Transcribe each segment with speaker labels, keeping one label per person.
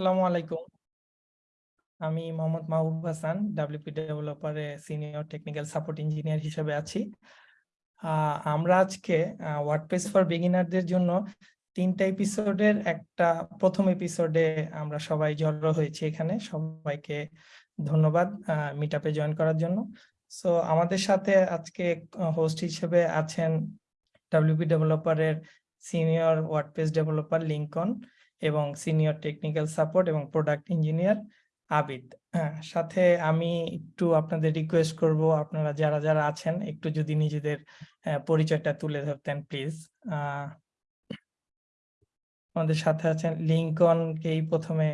Speaker 1: আসসালামু আলাইকুম। আমি মোহাম্মদ মাহবুব হাসান ডাব্লিউপি ডেভেলপারে সিনিয়র টেকনিক্যাল সাপোর্ট ইঞ্জিনিয়ার হিসেবে আছি। আমরা আজকে ওয়ার্ডপ্রেস ফর বিগিনারদের জন্য তিনটা এপিসোডের একটা প্রথম এপিসোডে আমরা সবাই জড়ো হয়েছি এখানে। সবাইকে ধন্যবাদ মিট আপে জয়েন করার জন্য। সো আমাদের সাথে আজকে হোস্ট হিসেবে আছেন ডাব্লিউপি ডেভেলপারের সিনিয়র ওয়ার্ডপ্রেস ডেভেলপার লিঙ্কন এবং সিনিয়র টেকনিক্যাল সাপোর্ট এবং প্রোডাক্ট ইঞ্জিনিয়ার আবিদ। হ্যাঁ সাথে আমি একটু আপনাদের রিকোয়েস্ট করব আপনারা যারা যারা আছেন একটু যদি নিজেদের পরিচয়টা তুলে ধরতেন প্লিজ। আমাদের সাথে আছেন লিঙ্কনকেই প্রথমে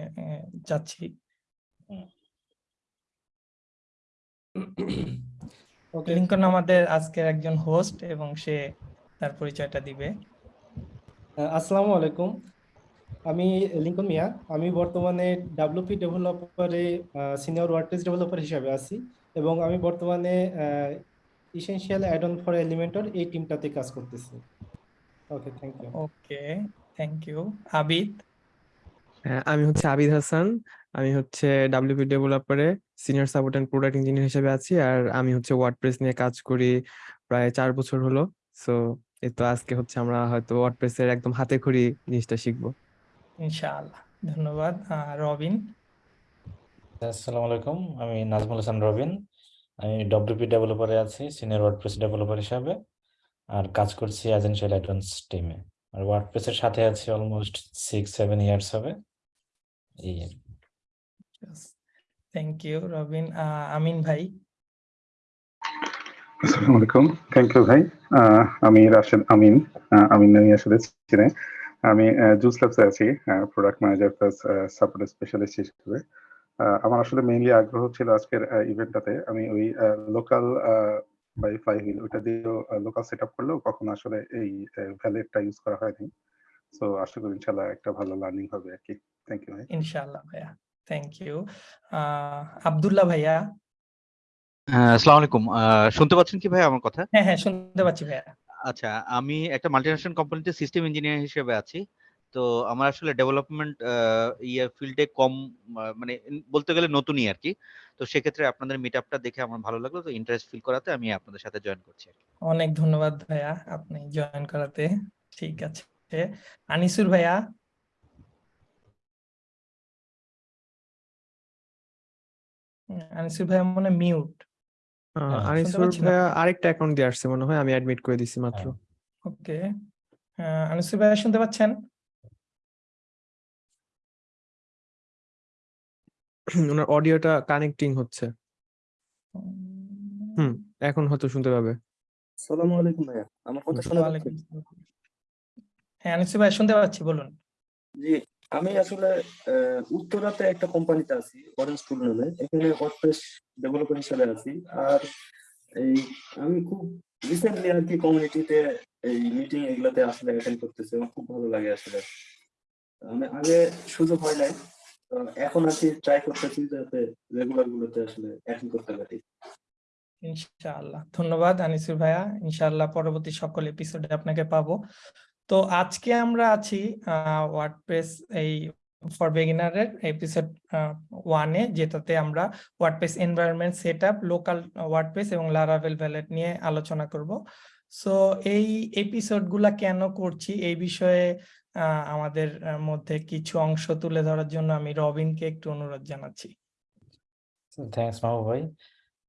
Speaker 1: যাচ্ছি। লিঙ্কন আমাদের আজকের একজন হোস্ট এবং সে তার পরিচয়টা দিবে।
Speaker 2: আসসালামু আলাইকুম। আমি লিঙ্কন মিয়া। আমি বর্তমানে ডাব্লিউপি ডেভেলপারে সিনিয়র ওয়ার্ডপ্রেস ডেভেলপার হিসাবে আছি এবং আমি বর্তমানে essential add on for Elementor এই টিমটাতে কাজ করতেছি। Okay thank you
Speaker 1: okay thank you Abid?
Speaker 3: হ্যাঁ, আমি হচ্ছে আবিদ হাসান। আমি হচ্ছে WP ডেভেলপারে senior support and product engineer হিসেবে আছি আর আমি হচ্ছে ওয়ার্ডপ্রেস নিয়ে কাজ করি প্রায় চার বছর হলো। সো এই তো আজকে হচ্ছে আমরা হয়তো ওয়ার্ডপ্রেস এর একদম হাতে খড়ি জিনিসটা শিখব।
Speaker 1: ইনশাআল্লাহ। ধন্যবাদ রবিন।
Speaker 4: আসসালামু আলাইকুম আমি নাজমুল হাসান রবিন। আমি ডব্লিউপি ডেভেলপারে আছি সিনিয়র ওয়ার্ডপ্রেস ডেভেলপার হিসাবে আর কাজ করছি এজেন্সিয়াল অ্যাডভান্স টিমে আর ওয়ার্ডপ্রেসের সাথে আছি অলমোস্ট সিক্স সেভেন ইয়ার্স হবে। এই
Speaker 1: থ্যাংক ইউ রবিন। আমিন ভাই।
Speaker 5: আসসালামু আলাইকুম থ্যাংক ইউ ভাই। আহ, আমি রাশেদ আমিন আমিন নামি আসলে চিনে আমি জুস ল্যাবসে আছি product manager plus support specialist হিসেবে। আমার আসলে মেইনলি আগ্রহ ছিল আজকের ইভেন্টটাতে আমি ওই লোকাল বাই ফ্লাই হুইল ওটা দিয়েও লোকাল সেট আপ করলেও কখনো আসলে এই ভ্যালেটটা ইউজ করা হয়নি। সো আশা করি ইনশাল্লাহ একটা ভালো লার্নিং হবে আর কি। থ্যাংক ইউ ভাই।
Speaker 1: ইনশাআল্লাহ ভাইয়া। থ্যাংক ইউ আব্দুল্লাহ ভাইয়া।
Speaker 6: হ্যাঁ আসসালামু আলাইকুম। আহ, শুনতে পাচ্ছেন কি ভাই আমার কথা?
Speaker 1: হ্যাঁ হ্যাঁ শুনতে পাচ্ছি ভাইয়া।
Speaker 6: আচ্ছা আমি একটা মাল্টিনেশনাল কোম্পানিতে সিস্টেম ইঞ্জিনিয়ার হিসেবে আছি। তো আমার আসলে ডেভেলপমেন্ট ইয়ে ফিল্ডে কম মানে বলতে গেলে নতুনই আর কি তো সেক্ষেত্রে আপনাদের মিট আপটা দেখে আমার ভালো লাগল। তো ইন্টারেস্ট ফিল করাতে আমি আপনাদের সাথে জয়েন করছি
Speaker 1: অনেক ধন্যবাদ ভাইয়া আপনি জয়েন করাতে। ঠিক আছে। আনিসুর ভাইয়া। আনিসুর ভাইয়া মনে মিউট
Speaker 3: আনিসুর ভাইয়া আরেকটা অ্যাকাউন্ট দিয়ে আসছে মনে হয় আমি অ্যাডমিট করে দিছি মাত্র।
Speaker 4: হ্যাঁ।
Speaker 1: ওকে আনিসুর ভাইয়া শুনতে পাচ্ছেন?
Speaker 3: ওনার অডিওটা কানেক্টিং হচ্ছে। হুম এখন হয়তো শুনতে পাবে।
Speaker 7: সালামু আলাইকুম ভাইয়া আমার কথা শোনা যাচ্ছে?
Speaker 1: হ্যাঁ আনিসুর ভাই শুনতে পাচ্ছি বলুন।
Speaker 7: জি আমি আসলে আহ, উত্তরাতে একটা কোম্পানিতে আছি অরেঞ্জ টুল নামে। এখানে ওয়ার্ডপ্রেস ডেভেলপার হিসেবে আছি আর এই আমি খুব রিসেন্টলি আর কি কমিউনিটিতে এই মিটিং এগুলাতে আসলে অ্যাটেন্ড করতেছি আমার খুব ভালো লাগে আসলে আমি আগে সুযোগ হয় নাই এখন আর কি ট্রাই করতেছি যাতে রেগুলার গুলোতে আসলে অ্যাটেন্ড করতে পারি।
Speaker 1: ইনশাআল্লাহ। ধন্যবাদ, আনিসুর ভাইয়া। ইনশাআল্লাহ পরবর্তী সকল এপিসোডে আপনাকে পাবো। তো আজকে আমরা আছি ওয়ার্ডপ্রেস এই ফর বিগিনারের এপিসোড ওয়ানে যেটাতে আমরা WordPress environment set up local WordPress এবং লারাভেল ভ্যালেট নিয়ে আলোচনা করব। সো এই এপিসোডগুলা কেন করছি? এই বিষয়ে আমাদের মধ্যে কিছু অংশ তুলে ধরার জন্য আমি রবিনকে একটু অনুরোধ জানাচ্ছি।
Speaker 4: থ্যাংকস মাহবুব ভাই।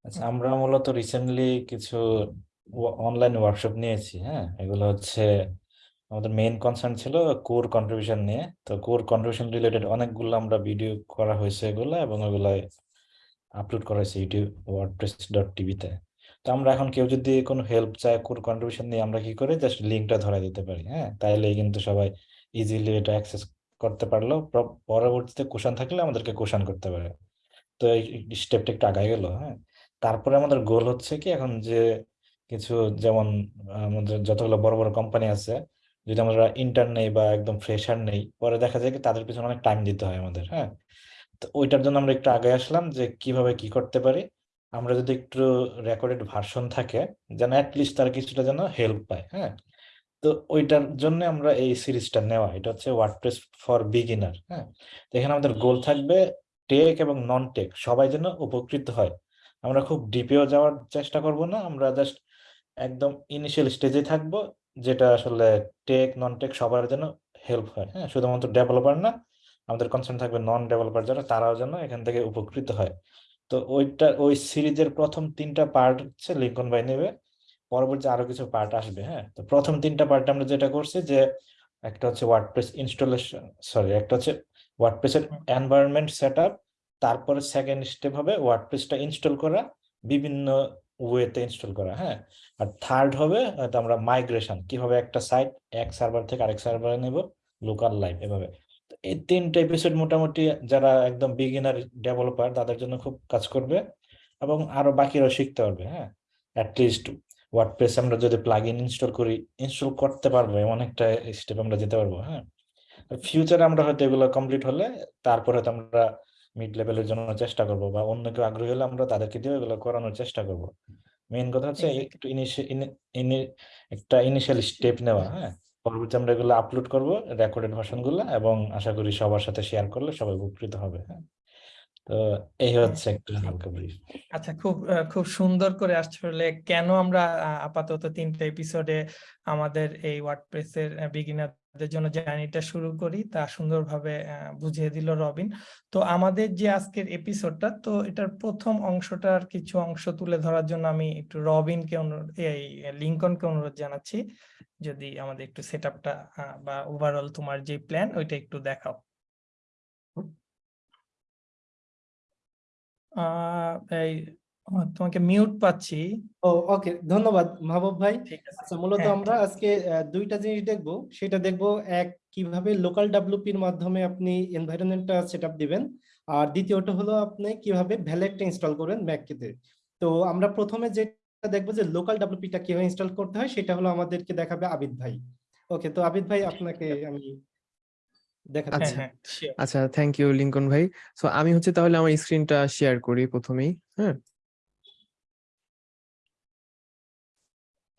Speaker 4: আচ্ছা আমরা মূলত রিসেন্টলি কিছু অনলাইন ওয়ার্কশপ নিয়েছি হ্যাঁ? এগুলো হচ্ছে আমাদের মেইন কনসার্ন ছিল কোর কন্ট্রিবিউশন নিয়ে। তো কোর কন্ট্রিবিউশন রিলেটেড অনেকগুলো আমরা ভিডিও করা হয়েছে এগুলো এবং এগুলো আপলোড করা হয়েছে ইউটিউব ওয়ার্ডপ্রেস ডট টিভিতে তো আমরা এখন কেউ যদি কোনো হেল্প চায় কোর কন্ট্রিবিউশন নিয়ে আমরা কি করি? জাস্ট লিঙ্কটা ধরা দিতে পারি হ্যাঁ? তাইলেই কিন্তু সবাই ইজিলি এটা অ্যাক্সেস করতে পারল। পরবর্তীতে কোশ্চেন থাকলে আমাদেরকে কোশান করতে পারে। তো এই স্টেপটা একটু আগায় গেল হ্যাঁ? তারপরে আমাদের গোল হচ্ছে কি এখন যে কিছু যেমন আমাদের যতগুলো বড় বড় কোম্পানি আছে যদি আমরা ইন্টার্ন নেই বা একদম ফ্রেশার নেই পরে দেখা যায় কি তাদের পিছনে অনেক টাইম দিতে হয় আমাদের হ্যাঁ? তো ওইটার জন্য আমরা একটু আগে আসলাম যে কীভাবে কি করতে পারি। আমরা যদি একটু রেকর্ডেড ভার্সন থাকে যেন অ্যাটলিস্ট তারা কিছুটা যেন হেল্প পায় হ্যাঁ? তো ওইটার জন্য আমরা এই সিরিজটা নেওয়া এটা হচ্ছে ওয়ার্ডপ্রেস ফর বিগিনার হ্যাঁ? তো এখানে আমাদের গোল থাকবে টেক এবং নন টেক সবাই যেন উপকৃত হয়। আমরা খুব ডিপেও যাওয়ার চেষ্টা করব না আমরা জাস্ট একদম ইনিশিয়াল স্টেজে থাকব যেটা আসলে টেক নন টেক সবার যেন হেল্প হয়। হ্যাঁ শুধুমাত্র ডেভেলপার না আমাদের কনসার্ন থাকবে নন ডেভেলপার যারা তারাও যেন এখান থেকে উপকৃত হয়। তো ওইটা ওই সিরিজের প্রথম তিনটা পার্ট হচ্ছে লিঙ্কন ভাই নেবে পরবর্তী আরও কিছু পার্ট আসবে হ্যাঁ। তো প্রথম তিনটা পার্ট আমরা যেটা করছি যে একটা হচ্ছে ওয়ার্ডপ্রেস ইনস্টলেশন সরি একটা হচ্ছে ওয়ার্ডপ্রেসের। এনভায়রনমেন্ট সেট আপ তারপরে সেকেন্ড স্টেপ হবে ওয়ার্ডপ্রেসটা ইনস্টল করা বিভিন্ন ওয়েতে ইনস্টল করা হ্যাঁ? আর থার্ড হবে আমরা মাইগ্রেশন কীভাবে একটা সাইট এক সার্ভার থেকে আরেক সার্ভারে নেব? লোকাল লাইভ এভাবে। এই তিনটা এপিসোড মোটামুটি যারা একদম বিগিনার ডেভেলপার তাদের জন্য খুব কাজ করবে এবং আরও বাকিরাও শিখতে পারবে হ্যাঁ? অ্যাটলিস্ট ওয়ার্ডপ্রেস আমরা যদি প্লাগ ইন ইনস্টল করি ইনস্টল করতে পারব এমন একটা স্টেপ আমরা যেতে পারব হ্যাঁ? ফিউচারে আমরা হয়তো এগুলো কমপ্লিট হলে, তারপরে হয়তো আমরা মিড লেভেলের জন্য চেষ্টা করব বা অন্য কেউ আগ্রহী হলে আমরা তাদেরকে দিয়ে এগুলো করানোর চেষ্টা করব। মেইন কথা হচ্ছে একটু ইনিশিয়াল একটা ইনিশিয়াল স্টেপ নেওয়া হ্যাঁ? পরবর্তী আমরা এগুলো আপলোড করব রেকর্ডেড ভার্সনগুলো এবং আশা করি সবার সাথে শেয়ার করলে সবাই উপকৃত হবে হ্যাঁ? তো এই হচ্ছে একটা হালকা ব্রিফ
Speaker 1: আচ্ছা খুব খুব সুন্দর করে আসলে কেন আমরা আপাতত তিনটা এপিসোডে আমাদের এই ওয়ার্ডপ্রেসের বিগিনারদের জন্য জার্নিটা শুরু করি, তা সুন্দরভাবে বুঝিয়ে দিল রবিন। তো আমাদের যে আজকের এপিসোডটা তো এটার প্রথম অংশটার কিছু অংশ তুলে ধরার জন্য আমি একটু রবিনকে অনুরোধ, এই লিঙ্কনকে অনুরোধ জানাচ্ছি। যদি আমাদের একটু সেট আপটা বা ওভারঅল তোমার যে প্ল্যান ওইটা একটু দেখাও। এই তোমাকে মিউট পাচ্ছি।
Speaker 2: ও ওকে ধন্যবাদ মাহবুব ভাই। আচ্ছা মূলত
Speaker 1: হ্যাঁ,
Speaker 2: আমরা আজকে আহ, দুইটা জিনিস দেখব। সেটা দেখব এক কীভাবে লোকাল ডাব্লিউপির মাধ্যমে আপনি এনভায়রনমেন্টটা সেট আপ দিবেন। আর দ্বিতীয়টা হলো আপনি কীভাবে ভ্যালেটটা ইনস্টল করবেন ম্যাককেতে তো আমরা প্রথমে যেটা দেখব যে লোকাল ডাব্লিউপিটা কীভাবে ইনস্টল করতে হয় সেটা হলো আমাদেরকে দেখাবে আবিদ ভাই। ওকে তো আবিদ ভাই আপনাকে আমি
Speaker 1: হ্যাঁ
Speaker 2: দেখাচ্ছি।
Speaker 3: আচ্ছা।
Speaker 1: হ্যাঁ
Speaker 3: আচ্ছা থ্যাংক ইউ লিঙ্কন ভাই। সো আমি হচ্ছে তাহলে আমার স্ক্রিনটা শেয়ার করি প্রথমেই হ্যাঁ?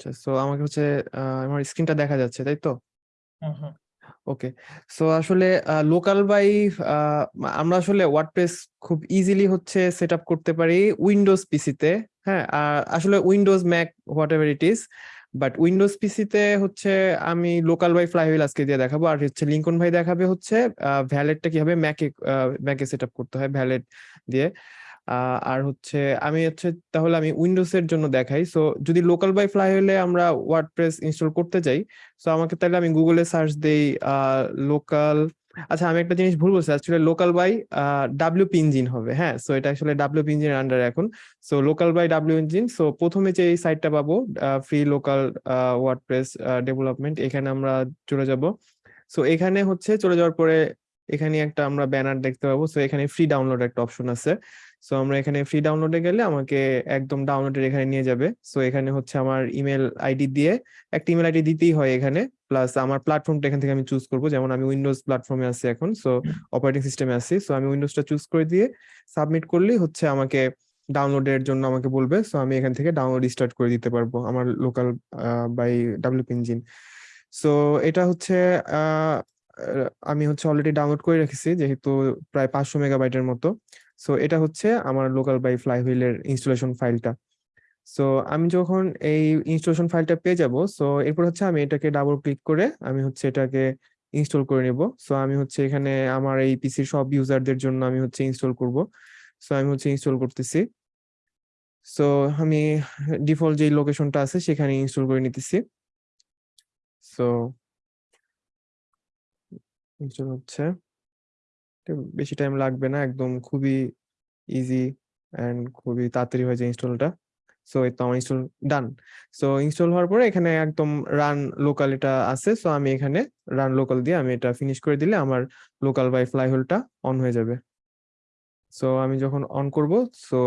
Speaker 3: আচ্ছা সো আমাকে হচ্ছে আমার স্ক্রিনটা দেখা যাচ্ছে তাই তো? ওকে সো আসলে লোকাল বাই আমরা আসলে ওয়ার্ডপ্রেস খুব ইজিলি হচ্ছে সেট আপ করতে পারি উইন্ডোজ পিসিতে হ্যাঁ? আর আসলে Windows Mac whatever it is but Windows পিসিতে হচ্ছে আমি লোকাল বাই ফ্লাইহুইল আজকে দিয়ে দেখাবো। আর হচ্ছে লিঙ্কন ভাই দেখাবে হচ্ছে ভ্যালেটটা কীভাবে ম্যাকে ম্যাকে সেট আপ করতে হয় ভ্যালেট দিয়ে। আর হচ্ছে আমি হচ্ছে তাহলে আমি উইন্ডোজ এর জন্য দেখাই। সো যদি লোকাল বাই ফ্লাই হলে আমরা ওয়ার্ডপ্রেস ইনস্টল করতে চাই সো আমাকে তাহলে আমি গুগলে সার্চ দেই লোকাল আচ্ছা আমি একটা জিনিস ভুল বলছি আসলে লোকাল বাই ডাব্লিউপি ইঞ্জিন হবে হ্যাঁ? সো এটা আসলে ডাব্লিউপি ইঞ্জিনের আন্ডারে এখন। So local by W engine so প্রথমে যে এই সাইটটা পাবো ফ্রি লোকাল ওয়ার্ডপ্রেস ডেভেলপমেন্ট এখানে আমরা চলে যাব। সো এখানে হচ্ছে চলে যাওয়ার পরে এখানে একটা আমরা ব্যানার দেখতে পাবো। সো এখানে ফ্রি ডাউনলোড একটা অপশন আছে। সো আমরা এখানে ফ্রি ডাউনলোডে গেলে আমাকে একদম ডাউনলোডের এখানে নিয়ে যাবে। সো এখানে হচ্ছে আমার ইমেল আইডি দিয়ে একটা ইমেল আইডি দিতেই হয় এখানে। প্লাস আমার প্ল্যাটফর্মটা এখান থেকে আমি চুজ করব। যেমন আমি উইন্ডোজ প্ল্যাটফর্মে আছি এখন সো অপারেটিং সিস্টেমে আছি। সো আমি উইন্ডোজটা চুজ করে দিয়ে সাবমিট করলেই হচ্ছে আমাকে ডাউনলোডের জন্য আমাকে বলবে। সো আমি এখান থেকে ডাউনলোড স্টার্ট করে দিতে পারব আমার local by WP engine so এটা হচ্ছে আমি হচ্ছে অলরেডি ডাউনলোড করে রেখেছি যেহেতু প্রায় পাঁচশো মেগাবাইটের মতো। সো এটা হচ্ছে আমার লোকাল বাই ফ্লাই ফ্লাইহুইলের ইনস্টলেশন ফাইলটা সো আমি যখন এই ইনস্টলেশন ফাইলটা পেয়ে যাব সো এরপর হচ্ছে আমি এটাকে ডাবল ক্লিক করে আমি হচ্ছে এটাকে ইনস্টল করে নেব। সো আমি হচ্ছে এখানে আমার এই পিসির সব ইউজারদের জন্য আমি হচ্ছে ইনস্টল করব। সো আমি হচ্ছে ইনস্টল করতেছি। সো আমি ডিফল্ট যে লোকেশনটা আছে সেখানে ইনস্টল করে নিতেছি। সো ইনস্টল হচ্ছে বেশি টাইম লাগবে না, একদম খুবই ইজি অ্যান্ড খুবই তাড়াতাড়ি হয়ে যায় ইনস্টলটা সো এই তো আমার ইনস্টল ডান সো ইনস্টল হওয়ার পরে এখানে একদম রান লোকাল এটা আছে সো আমি এখানে রান লোকাল দিয়ে আমি এটা ফিনিশ করে দিলে আমার লোকাল বাই ফ্লাই হোলটা অন হয়ে যাবে। সো আমি যখন অন করব সো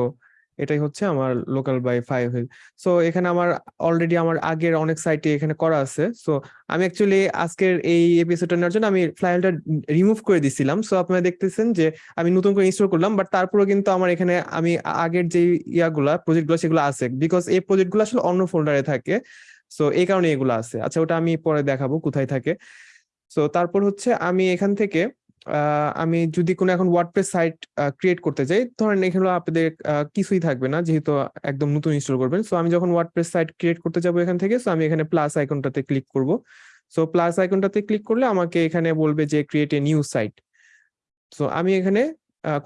Speaker 3: এটাই হচ্ছে আমার local by five wheel so এখানে আমার অলরেডি আমার আগের অনেক সাইটে এখানে করা আছে। সো আমি অ্যাকচুয়ালি আজকের এই এপিসোডটা নেওয়ার জন্য আমি ফাইলটা রিমুভ করে দিছিলাম। সো আপনারা দেখতেছেন যে আমি নতুন করে ইনস্টল করলাম বাট তারপরেও কিন্তু আমার এখানে আমি আগের যে ইয়াগুলা প্রজেক্টগুলো সেগুলো আছে। বিকজ এই প্রজেক্টগুলো আসলে অন্য ফোল্ডারে থাকে। সো এই কারণে এগুলো আছে। আচ্ছা ওটা আমি পরে দেখাবো কোথায় থাকে। সো তারপর হচ্ছে আমি এখান থেকে আমি যদি কোনো এখন ওয়ার্ডপ্রেস সাইট ক্রিয়েট করতে চাই ধরেন এখানে আপনাদের কিছুই থাকবে না, যেহেতু একদম নতুন ইনস্টল করবেন। সো আমি যখন ওয়ার্ডপ্রেস সাইট ক্রিয়েট করতে যাব এখান থেকে সো আমি এখানে প্লাস আইকনটাতে ক্লিক করব। সো প্লাস আইকনটাতে ক্লিক করলে আমাকে এখানে বলবে যে create a new site so আমি এখানে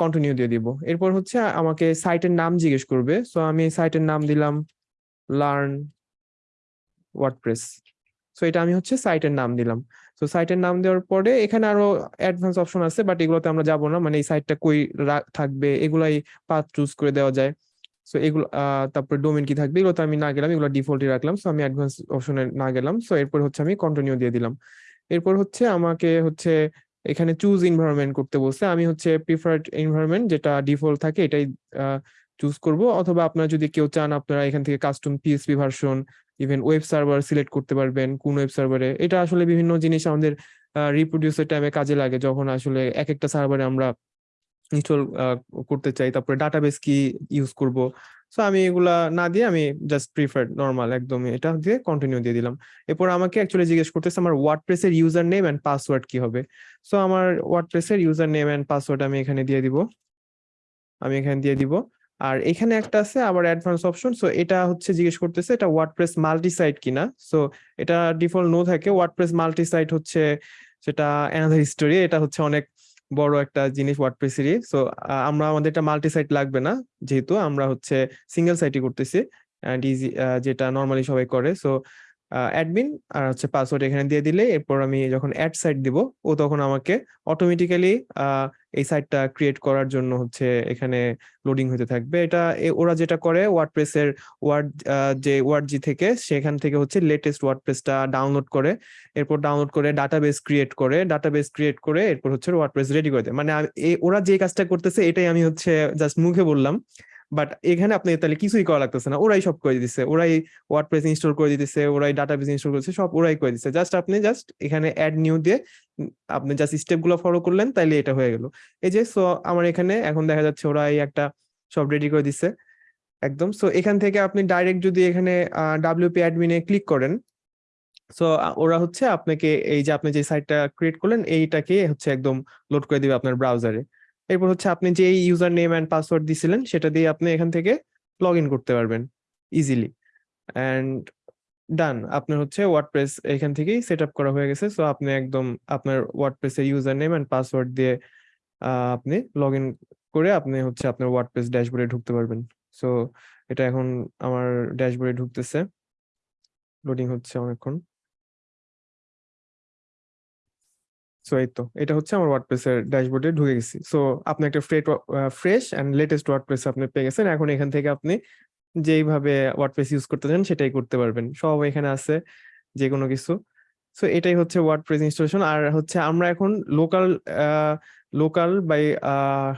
Speaker 3: কন্টিনিউ দিয়ে দিব। এরপর হচ্ছে আমাকে সাইটের নাম জিজ্ঞেস করবে। সো আমি সাইটের নাম দিলাম লার্ন ওয়ার্ডপ্রেস সো এটা আমি হচ্ছে সাইটের নাম দিলাম। তো সাইটের নাম দেওয়ার পরে এখানে আরও অ্যাডভান্স অপশন আছে বাট এগুলোতে আমরা যাব না। মানে এই সাইটটা কই থাকবে, এগুলাই পাথ চুজ করে দেওয়া যায়। সো এগুলো তারপরে ডোমেন কি থাকবে এগুলো তো আমি না গেলাম, এগুলো ডিফল্টই রাখলাম। সো আমি অ্যাডভান্স অপশনে না গেলাম। সো এরপর হচ্ছে আমি কন্টিনিউ দিয়ে দিলাম। এরপর হচ্ছে আমাকে হচ্ছে এখানে চুজ এনভায়রনমেন্ট করতে বলছে। আমি হচ্ছে প্রিফার্ড এনভায়রনমেন্ট যেটা ডিফল্ট থাকে, এটাই চুজ করব। অথবা আপনারা যদি কেউ চান, আপনারা এখান থেকে custom PHP version even web server select করতে পারবেন, কোন ওয়েব সার্ভারে এটা আসলে বিভিন্ন জিনিস আমাদের রিপ্রোডিউসের টাইমে কাজে লাগে, যখন আসলে এক একটা সার্ভারে আমরা ইনস্টল করতে চাই। তারপরে ডাটাবেস কি ইউজ করব? সো আমি এগুলা না দিয়ে আমি জাস্ট প্রিফার্ড নর্মাল একদম এটা দিয়ে কন্টিনিউ দিয়ে দিলাম। এরপর আমাকে অ্যাকচুয়ালি জিজ্ঞেস করতেছে, আমার ওয়ার্ডপ্রেসের ইউজার নেম অ্যান্ড পাসওয়ার্ড কি হবে? সো আমার ওয়ার্ডপ্রেসের ইউজার নেম অ্যান্ড পাসওয়ার্ড আমি এখানে দিয়ে দিব। আমি এখানে দিয়ে দিব। আর এখানে একটা আছে আবার অ্যাডভান্স অপশন। সো এটা হচ্ছে জিজ্ঞেস করতেছে এটা ওয়ার্ডপ্রেস মাল্টি সাইট কিনা? সো এটা ডিফল্ট নো থাকে। ওয়ার্ডপ্রেস মাল্টি সাইট হচ্ছে সেটা অ্যানাদার হিস্টোরি এটা হচ্ছে অনেক বড় একটা জিনিস ওয়ার্ডপ্রেসেরই সো আমরা আমাদের এটা মাল্টি সাইট লাগবে না যেহেতু আমরা হচ্ছে সিঙ্গেল সাইটই করতেছি। অ্যান্ড ইজি যেটা নর্মালি সবাই করে। সো অ্যাডমিন আর হচ্ছে পাসওয়ার্ড এখানে দিয়ে দিলে এরপর আমি যখন অ্যাড সাইট দিব, ও তখন আমাকে অটোমেটিক্যালি এই সাইটটা ক্রিয়েট করার জন্য হচ্ছে এখানে লোডিং হতে থাকবে। এটা ওরা যেটা করে ওয়ার্ডপ্রেসের ওয়ার্ড যে ওয়ার্ড জি থেকে, সেখান থেকে হচ্ছে লেটেস্ট ওয়ার্ডপ্রেসটা ডাউনলোড করে, এরপর ডাউনলোড করে ডাটাবেস ক্রিয়েট করে ডাটাবেস ক্রিয়েট করে, এরপর হচ্ছে ওয়ার্ডপ্রেস রেডি করে দেয়। মানে ওরা যে কাজটা করতেছে, এটাই আমি হচ্ছে জাস্ট মুখে বললাম। বাট এখানে আপনি তাহলে কিছুই করা লাগতেছে না। ওরাই সব করে দিচ্ছে ওরাই ওয়ার্ডপ্রেস ইনস্টল করে দিতেছে, ওরাই ডাটা ডাটাবেস ইনস্টল করেছে, সব ওরাই করে দিচ্ছে জাস্ট আপনি জাস্ট এখানে অ্যাড নিউ দিয়ে আপনি জাস্ট স্টেপগুলো ফলো করলেন, তাইলে এটা হয়ে গেল। এই যে সো আমার এখানে এখন দেখা যাচ্ছে ওরাই একটা সব রেডি করে দিচ্ছে একদম। সো এখান থেকে আপনি ডাইরেক্ট যদি এখানে ডাব্লিউপি অ্যাডমিনে ক্লিক করেন সো ওরা হচ্ছে আপনাকে এই যে আপনি যে সাইটটা ক্রিয়েট করলেন, এইটাকে হচ্ছে একদম লোড করে দিবে আপনার ব্রাউজারে এরপর হচ্ছে আপনি যে ইউজার নেম অ্যান্ড পাসওয়ার্ড দিছিলেন, সেটা দিয়ে আপনি এখান থেকে লগ করতে পারবেন ইজিলি অ্যান্ড ডান আপনার হচ্ছে ওয়ার্ডপ্রেস এখান থেকেই সেট করা হয়ে গেছে। সো আপনি একদম আপনার ওয়ার্ডপ্রেসের ইউজার নেম অ্যান্ড পাসওয়ার্ড দিয়ে আপনি লগ করে আপনি হচ্ছে আপনার ওয়ার্ডপ্রেস ড্যাশবোর্ডে ঢুকতে পারবেন। সো এটা এখন আমার ড্যাশবোর্ডে ঢুকতেছে। লোডিং হচ্ছে অনেকক্ষণ। সো এই তো, এটা হচ্ছে আমার ওয়ার্ডপ্রেসের ড্যাশবোর্ডে ঢুকে গেছি। সো আপনি একটা fret fresh and latest WordPress আপনি পেয়ে গেছেন। এখন এখান থেকে আপনি যেইভাবে ওয়ার্ডপ্রেস ইউজ করতে চান, সেটাই করতে পারবেন। সব এখানে আছে যে কোনো কিছু। সো এটাই হচ্ছে ওয়ার্ডপ্রেস ইনস্টলেশন আর হচ্ছে আমরা এখন local local by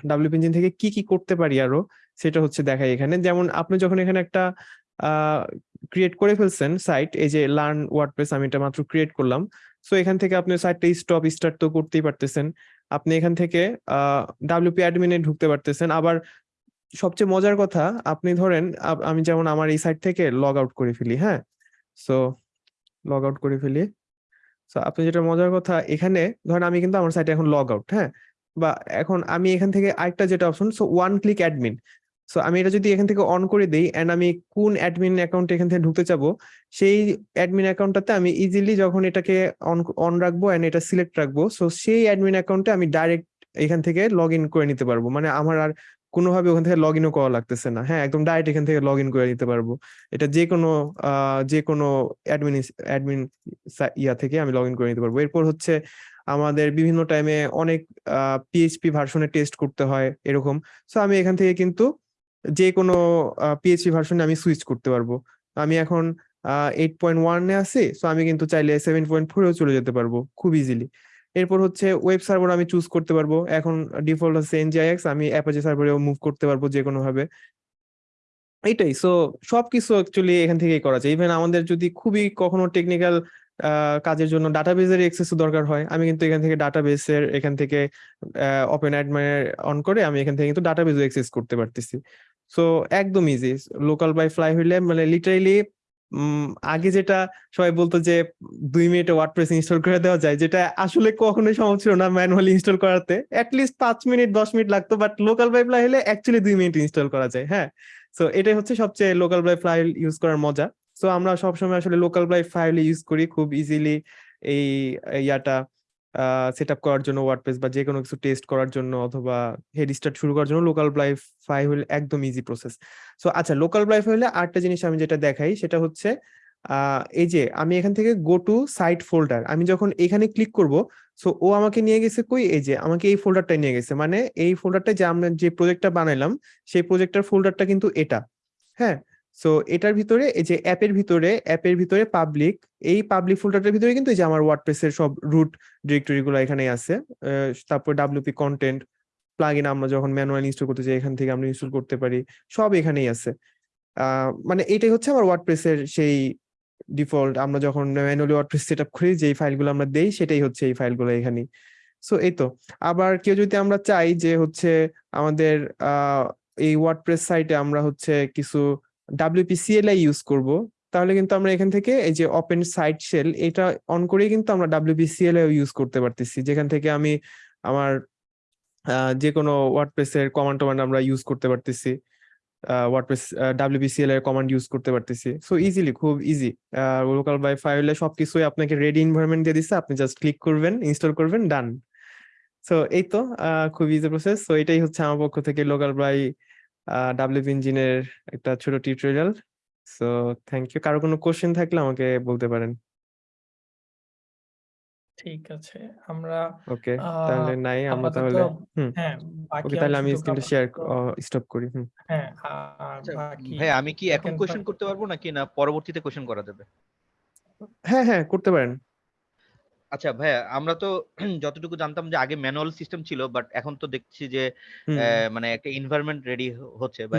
Speaker 3: WP engine থেকে কি কি করতে পারি আরও, সেটা হচ্ছে দেখাই এখানে। যেমন আপনি যখন এখানে একটা ক্রিয়েট করে ফেলছেন সাইট এই যে লার্ন ওয়ার্ডপ্রেস আমি এটা মাত্র ক্রিয়েট করলাম সো এখান থেকে আপনি সাইটটা স্টপ স্টার্ট তো করতেই পারতেছেন। আপনি এখান থেকে ডাব্লিউপি অ্যাডমিনে ঢুকতে পারতেছেন। আবার সবচেয়ে মজার কথা, আপনি ধরেন আমি যেমন আমার এই সাইট থেকে লগ আউট করে ফেলি হ্যাঁ? সো লগ আউট করে ফেলি। সো আপনি যেটা মজার কথা, এখানে ধরেন আমি কিন্তু আমার সাইটে এখন লগ আউট হ্যাঁ? বা এখন আমি এখান থেকে আরেকটা যেটা option so one click admin so আমি এটা যদি এখান থেকে অন করে দিই এন্ড আমি কোন অ্যাডমিন অ্যাকাউন্ট এখান থেকে ঢুকতে চাবো, সেই অ্যাডমিন অ্যাকাউন্টটাতে আমি ইজিলি যখন এটাকে অন অন রাখব এন্ড এটা সিলেক্ট রাখব সো সেই অ্যাডমিন অ্যাকাউন্টে আমি ডাইরেক্ট এখান থেকে লগ ইন করে নিতে পারব। মানে আমার আর কোনোভাবে ওখান থেকে লগ ইনও করা লাগতেছে না। হ্যাঁ একদম ডাইরেক্ট এখান থেকে লগ ইন করে নিতে পারব। এটা যে কোনো যে কোনো অ্যাডমিন অ্যাডমিন ইয়া থেকে আমি লগ ইন করে নিতে পারব। এরপর হচ্ছে আমাদের বিভিন্ন টাইমে অনেক পিএইচপি ভার্সনে টেস্ট করতে হয়, এরকম। সো আমি এখান থেকে কিন্তু যে কোনো পিএইচপি ভার্সনে আমি সুইচ করতে পারব। আমি এখন এইট পয়েন্ট ওয়ানে আছি সো আমি কিন্তু চাইলে সেভেন পয়েন্ট ফোরেও চলে যেতে পারব খুব ইজিলি এরপর হচ্ছে ওয়েব সার্ভার আমি চুজ করতে পারব। এখন ডিফল্ট হচ্ছে এনজিআইএক্স আমি অ্যাপাচি সার্ভারেও মুভ করতে পারব যে কোনো ভাবে এইটাই সো সবকিছু অ্যাকচুয়ালি এখান থেকেই করা যায়। ইভেন আমাদের যদি খুবই কখনো টেকনিক্যাল কাজের জন্য ডাটাবেজের এক্সেস দরকার হয়, আমি কিন্তু এখান থেকে ডাটাবেসের এখান থেকে ওপেন অ্যাডমাইন অন করে আমি এখান থেকে কিন্তু ডাটাবেজও এক্সেস করতে পারতেছি। সো একদম ইজি লোকাল বাই ফ্লাই হইলে মানে লিটারেলি আগে যেটা সবাই বলতো যে, দুই মিনিটে ওয়ার্ডপ্রেস ইনস্টল করে দেওয়া যায়, যেটা আসলে কখনোই সম্ভব ছিল না ম্যানুয়ালি ইনস্টল করাতে। অ্যাটলিস্ট পাঁচ মিনিট, দশ মিনিট লাগতো বাট লোকাল বাই ফ্লাই হলে অ্যাকচুয়ালি দুই মিনিট ইনস্টল করা যায় হ্যাঁ? সো এটাই হচ্ছে সবচেয়ে লোকাল বাই ফাইল ইউজ করার মজা। সো আমরা সবসময় আসলে লোকাল বাই ফাইল ইউজ করি, খুব ইজিলি এই ইয়াটা। সেট আপ করার জন্য ওয়ার্ডপ্রেস বা যে কোনো কিছু টেস্ট করার জন্য অথবা হেড স্টার্ট শুরু করার জন্য লোকাল বাই ফাইল একদম ইজি প্রসেস সো আচ্ছা লোকাল বাই হলে আরেকটা জিনিস আমি যেটা দেখাই সেটা হচ্ছে এই যে আমি এখান থেকে গো টু সাইট ফোল্ডার আমি যখন এখানে ক্লিক করব সো ও আমাকে নিয়ে গেছে কই? এই যে আমাকে এই ফোল্ডারটা নিয়ে গেছে। মানে এই ফোল্ডারটা যে আমরা যে প্রজেক্টটা বানাইলাম, সেই প্রজেক্টটার ফোল্ডারটা কিন্তু এটা। হ্যাঁ? সো এটার ভিতরে, এই যে অ্যাপের ভিতরে অ্যাপের ভিতরে পাবলিক এই পাবলিক ফোল্ডারটার ভিতরে কিন্তু এই যে আমার ওয়ার্ডপ্রেসের সব রুট ডিরেক্টরি গুলো এখানে আছে তারপর ডাব্লিউপি কন্টেন্ট প্লাগইন আমরা যখন ম্যানুয়াল ইনস্টল করতে চাই এখান থেকে আমরা ইনস্টল করতে পারি, সব এখানেই আছে। মানে এটাই হচ্ছে আমার ওয়ার্ডপ্রেসের সেই ডিফল্ট আমরা যখন ম্যানুয়ালি ওয়ার্ডপ্রেস সেট আপ করি, যেই ফাইলগুলো আমরা দেই, সেটাই হচ্ছে এই ফাইলগুলো এখানে সো এই তো। আবার কেউ যদি আমরা চাই যে হচ্ছে আমাদের এই ওয়ার্ডপ্রেস সাইটে আমরা হচ্ছে কিছু ডাব্লিউপিসিএলআই ইউজ করব। তাহলে কিন্তু আমরা এখান থেকে এই যে ওপেন সাইট শেল এটা অন করেই কিন্তু আমরা ডাব্লিউপিসিএলআই ইউজ করতে পারতেছি। যেখান থেকে আমি আমার যে কোনো ওয়ার্ডপ্রেসের কমান্ড টমান্ড আমরা ইউজ করতে পারতেছি। ওয়ার্ডপ্রেস ডাব্লিউপিসিএল এর কমান্ড ইউজ করতে পারতেছি। সো ইজিলি খুব ইজি লোকাল বাই ফাইলে সবকিছুই আপনাকে রেডি এনভায়রনমেন্ট দিয়ে দিচ্ছে আপনি জাস্ট ক্লিক করবেন ইনস্টল করবেন ডান সো এই তো খুব ইজি প্রসেস সো এটাই হচ্ছে আমার পক্ষ থেকে লোকাল বাই ডাব্লিউপি ইঞ্জিনের একটা ছোট টিউটোরিয়াল সো থ্যাংক ইউ কারও কোনো কোশ্চেন থাকলে আমাকে বলতে পারেন।
Speaker 1: ঠিক আছে আমরা
Speaker 3: ওকে তাহলে নাই আমরা তাহলে হুম
Speaker 1: হ্যাঁ বাকি
Speaker 3: তাহলে আমি স্ক্রিনটা শেয়ার স্টপ করি হুম।
Speaker 1: হ্যাঁ আর
Speaker 6: আচ্ছা,
Speaker 1: বাকি
Speaker 6: ভাই আমি কি এখন কোশ্চেন করতে পারব নাকি না পরবর্তীতে কোশ্চেন করা যাবে?
Speaker 3: হ্যাঁ হ্যাঁ করতে পারেন।
Speaker 6: আচ্ছা ভাইয়া আমরা তো যতটুকু জানতাম যে আগে ম্যানুয়াল সিস্টেম ছিল বাট এখন তো দেখছি যে মানে একটা এনভায়রনমেন্ট রেডি হচ্ছে বা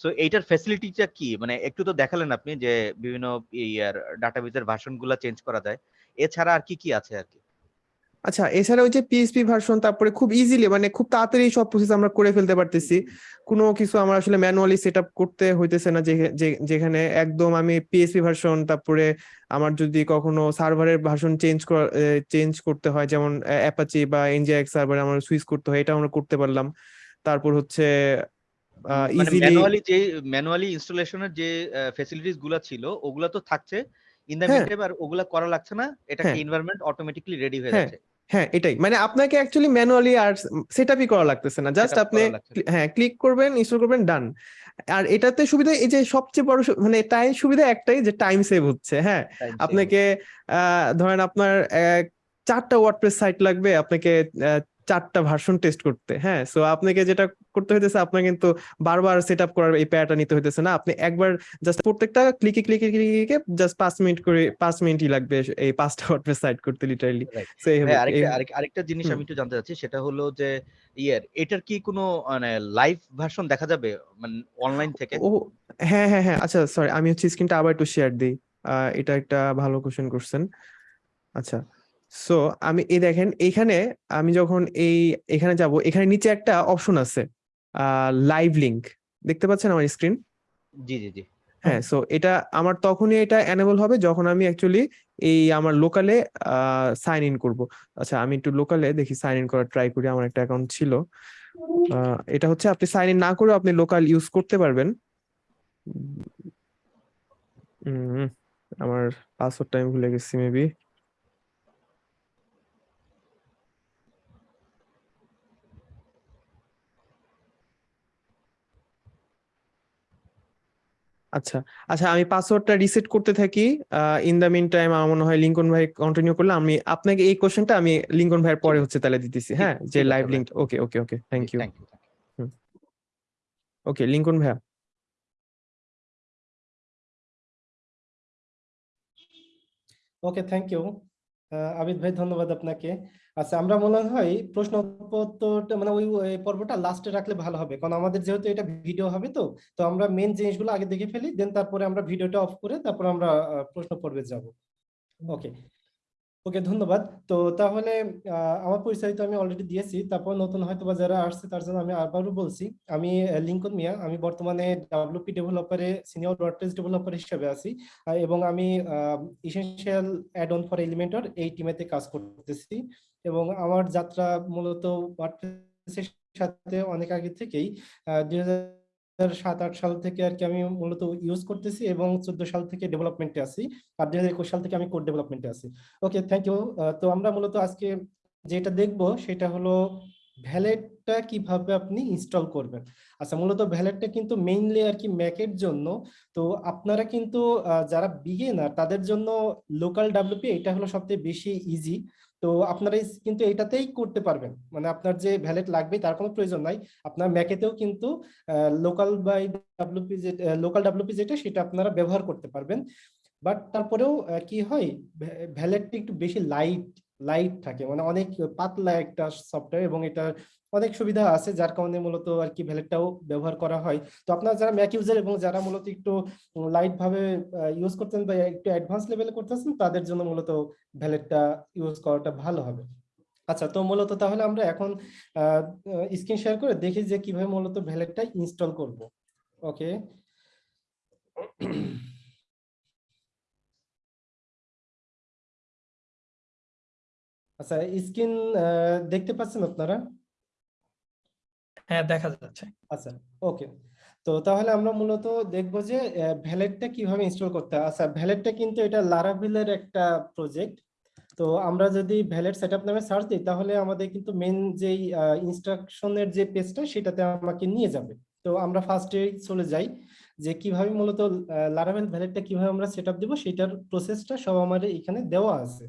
Speaker 6: সো এইটার ফ্যাসিলিটিটা কি? মানে একটু তো দেখালেন আপনি যে বিভিন্ন ইয়ার ডাটাবেজের ভার্সনগুলো চেঞ্জ করা যায়। এছাড়া আর কি কি আছে আর কি?
Speaker 3: আচ্ছা এছাড়া ওই যে পিএসপি ভার্সন তারপরে খুব ইজিলি মানে খুব তাড়াতাড়ি সব প্রসেস আমরা করে ফেলতে পারতেছি। কোনো কিছু আমার আসলে ম্যানুয়ালি সেট করতে হইতেছে না যেখানে একদম আমি পিএসপি ভার্সন তারপরে আমার যদি কখনো সার্ভারের ভার্সন চেঞ্জ চেঞ্জ করতে হয় যেমন অ্যাপাচি বা এনজিএক্স সার্ভারে আমার সুইচ করতে হয় এটা আমরা করতে পারলাম। তারপর হচ্ছে
Speaker 6: মানে
Speaker 3: ইজিলি
Speaker 6: ম্যানুয়ালি যে ম্যানুয়ালি ইনস্টলেশনের যে ফ্যাসিলিটিসগুলা ছিল ওগুলা তো থাকছে। In the. মিনটাইম আর ওগুলা করা লাগছে না এটা। এনভায়রনমেন্ট অটোমেটিক্যালি রেডি হয়ে
Speaker 3: হ্যাঁ,
Speaker 6: যাচ্ছে।
Speaker 3: হ্যাঁ এটাই। মানে আপনাকে অ্যাকচুয়ালি ম্যানুয়ালি আর সেট আপই করা লাগতেছে না। জাস্ট আপনি হ্যাঁ ক্লিক করবেন ইনস্টল করবেন ডান আর এটাতে সুবিধা এই যে সবচেয়ে বড় মানে টাইম সুবিধা একটাই যে টাইম সেভ হচ্ছে হ্যাঁ। আপনাকে আহ, ধরেন আপনার চারটা ওয়ার্ডপ্রেস সাইট লাগবে আপনাকে চারটা ভার্সন টেস্ট করতে হ্যাঁ? সো আপনাকে যেটা করতে হইতেছে আপনার কিন্তু বারবার সেট আপ করার এই প্যারাটা নিতে হইতেছে না। আপনি একবার জাস্ট প্রত্যেকটা ক্লিকে ক্লিকে ক্লিকে জাস্ট পাঁচ মিনিট করে পাঁচ মিনিটই লাগবে এই পাঁচটা ওয়ার্ডপ্রেস সাইট করতে লিটারালি সো এই
Speaker 6: আরেকটা জিনিস আমি একটু জানতে চাচ্ছি সেটা হলো যে ইয়ের এটার কি কোনো মানে লাইভ ভার্সন দেখা যাবে? মানে অনলাইন থেকে?
Speaker 3: ও হ্যাঁ হ্যাঁ হ্যাঁ আচ্ছা সরি আমি হচ্ছে স্ক্রিনটা আবার একটু শেয়ার দিই। এটা একটা ভালো কোশ্চেন করছেন আচ্ছা সো আমি এই দেখেন এখানে আমি যখন এই এখানে যাব এখানে নিচে একটা অপশন আছে লাইভ লিংক দেখতে পাচ্ছেন আমার স্ক্রিন
Speaker 6: জি জি জি।
Speaker 3: হ্যাঁ সো এটা আমার তখনই এটা এনেবল হবে যখন আমি অ্যাকচুয়ালি এই আমার লোকালে সাইন ইন করব। আচ্ছা আমি একটু লোকালে দেখি সাইন ইন করার ট্রাই করি আমার একটা অ্যাকাউন্ট ছিল। এটা হচ্ছে আপনি সাইন ইন না করেও আপনি লোকাল ইউজ করতে পারবেন। আমার পাসওয়ার্ডটা আমি ভুলে গেছি মেবি আচ্ছা আচ্ছা আমি পাসওয়ার্ডটা রিসেট করতে থাকি। ইন দ্য মিন টাইম আমার মনে হয় লিঙ্কন ভাই কন্টিনিউ করলে আমি আপনাকে এই কোশ্চেনটা আমি লিঙ্কন ভাইয়ের পরে হচ্ছে তাহলে দিতেছি হ্যাঁ? যে live. Link okay okay okay thank you
Speaker 6: thank you
Speaker 3: okay Lincoln ভাইয়া।
Speaker 2: ওকে থ্যাংক ইউ আবিদ ভাই ধন্যবাদ আপনাকে। আচ্ছা আমরা মনে হয় প্রশ্ন উত্তরটা মানে ওই পর্বটা লাস্টে রাখলে ভালো হবে। কারণ আমাদের যেহেতু এটা ভিডিও হবে তো তো আমরা মেন জিনিসগুলো আগে দেখে ফেলি দেন তারপরে আমরা ভিডিওটা অফ করে তারপর আমরা প্রশ্ন পর্বে যাব। ওকে ওকে, ধন্যবাদ। তো তাহলে আমার পরিচয় তো আমি অলরেডি দিয়েছি। তারপর নতুন হয়তো বা যারা আসছে, তার জন্য আমি আবারও বলছি, আমি লিঙ্কন মিয়া। আমি বর্তমানে ডাব্লিউপি ডেভেলপারে সিনিয়র ওয়ার্ডপ্রেস ডেভেলপার হিসেবে আছি এবং আমি essential add on for Elementor এই টিমেতে কাজ করতেছি। এবং আমার যাত্রা মূলত সাথে অনেক আগে থেকেই দুই হাজার সাত, আট সাল থেকে আর কি আমি মূলত ইউজ করতেছি এবং চোদ্দ সাল থেকে ডেভেলপমেন্টে আছি আর দুই হাজার একুশ সাল থেকে আমি কোড ডেভেলপমেন্টে আছি। ওকে থ্যাংক ইউ তো আমরা মূলত আজকে যেটা দেখব সেটা হলো ভ্যালেটটা কীভাবে আপনি ইনস্টল করবেন। আচ্ছা মূলত ভ্যালেটটা কিন্তু মেইনলি আর কি ম্যাকের জন্য। তো আপনারা কিন্তু যারা বিগিনার তাদের জন্য লোকাল ডাব্লিউপি এটা হলো সবচেয়ে বেশি ইজি তো আপনারা কিন্তু এটাতেই করতে পারবেন। মানে আপনার যে ভ্যালেট লাগবে তার কোনো প্রয়োজন নাই। আপনার ম্যাকেতেও কিন্তু লোকাল বাই ডাব্লিউপি যে লোকাল ডাব্লিউপি যেটা সেটা আপনারা ব্যবহার করতে পারবেন। বাট তারপরেও কি হয়? ভ্যালেটটা একটু বেশি লাইট লাইট থাকে। মানে অনেক পাতলা একটা সফটওয়্যার এবং এটা অনেক সুবিধা আছে, যার কারণে মূলত আর কি ভ্যালেটটাও ব্যবহার করা হয়। তো আপনারা যারা ম্যাক ইউজার এবং যারা মূলত একটু লাইট ভাবে ইউজ করতেন বা একটু অ্যাডভান্স লেভেলে করতেছেন, তাদের জন্য মূলত ভ্যালেটটা ইউজ করাটা ভালো হবে। আচ্ছা তো মূলত তাহলে আমরা এখন স্ক্রিন শেয়ার করে দেখি যে কীভাবে মূলত ভ্যালেটটা ইনস্টল করব। ওকে আচ্ছা স্ক্রিন দেখতে পাচ্ছেন আপনারা?
Speaker 1: হ্যাঁ দেখা যাচ্ছে।
Speaker 2: আচ্ছা ওকে। তো তাহলে আমরা মূলত দেখব যে ভ্যালেটটা কীভাবে ইনস্টল করতে হয়। আচ্ছা ভ্যালেটটা কিন্তু এটা লারাভিলের একটা প্রজেক্ট তো আমরা যদি ভ্যালেট সেটআপ নামে সার্চ দিই, তাহলে আমাদের কিন্তু মেন যেই ইনস্ট্রাকশনের যে পেজটা সেটাতে আমাকে নিয়ে যাবে। তো আমরা ফার্স্টে চলে যাই যে কীভাবে মূলত লারাভেল ভ্যালেটটা কীভাবে আমরা সেটআপ দিব, সেটার প্রসেসটা সব আমাদের এখানে দেওয়া আছে।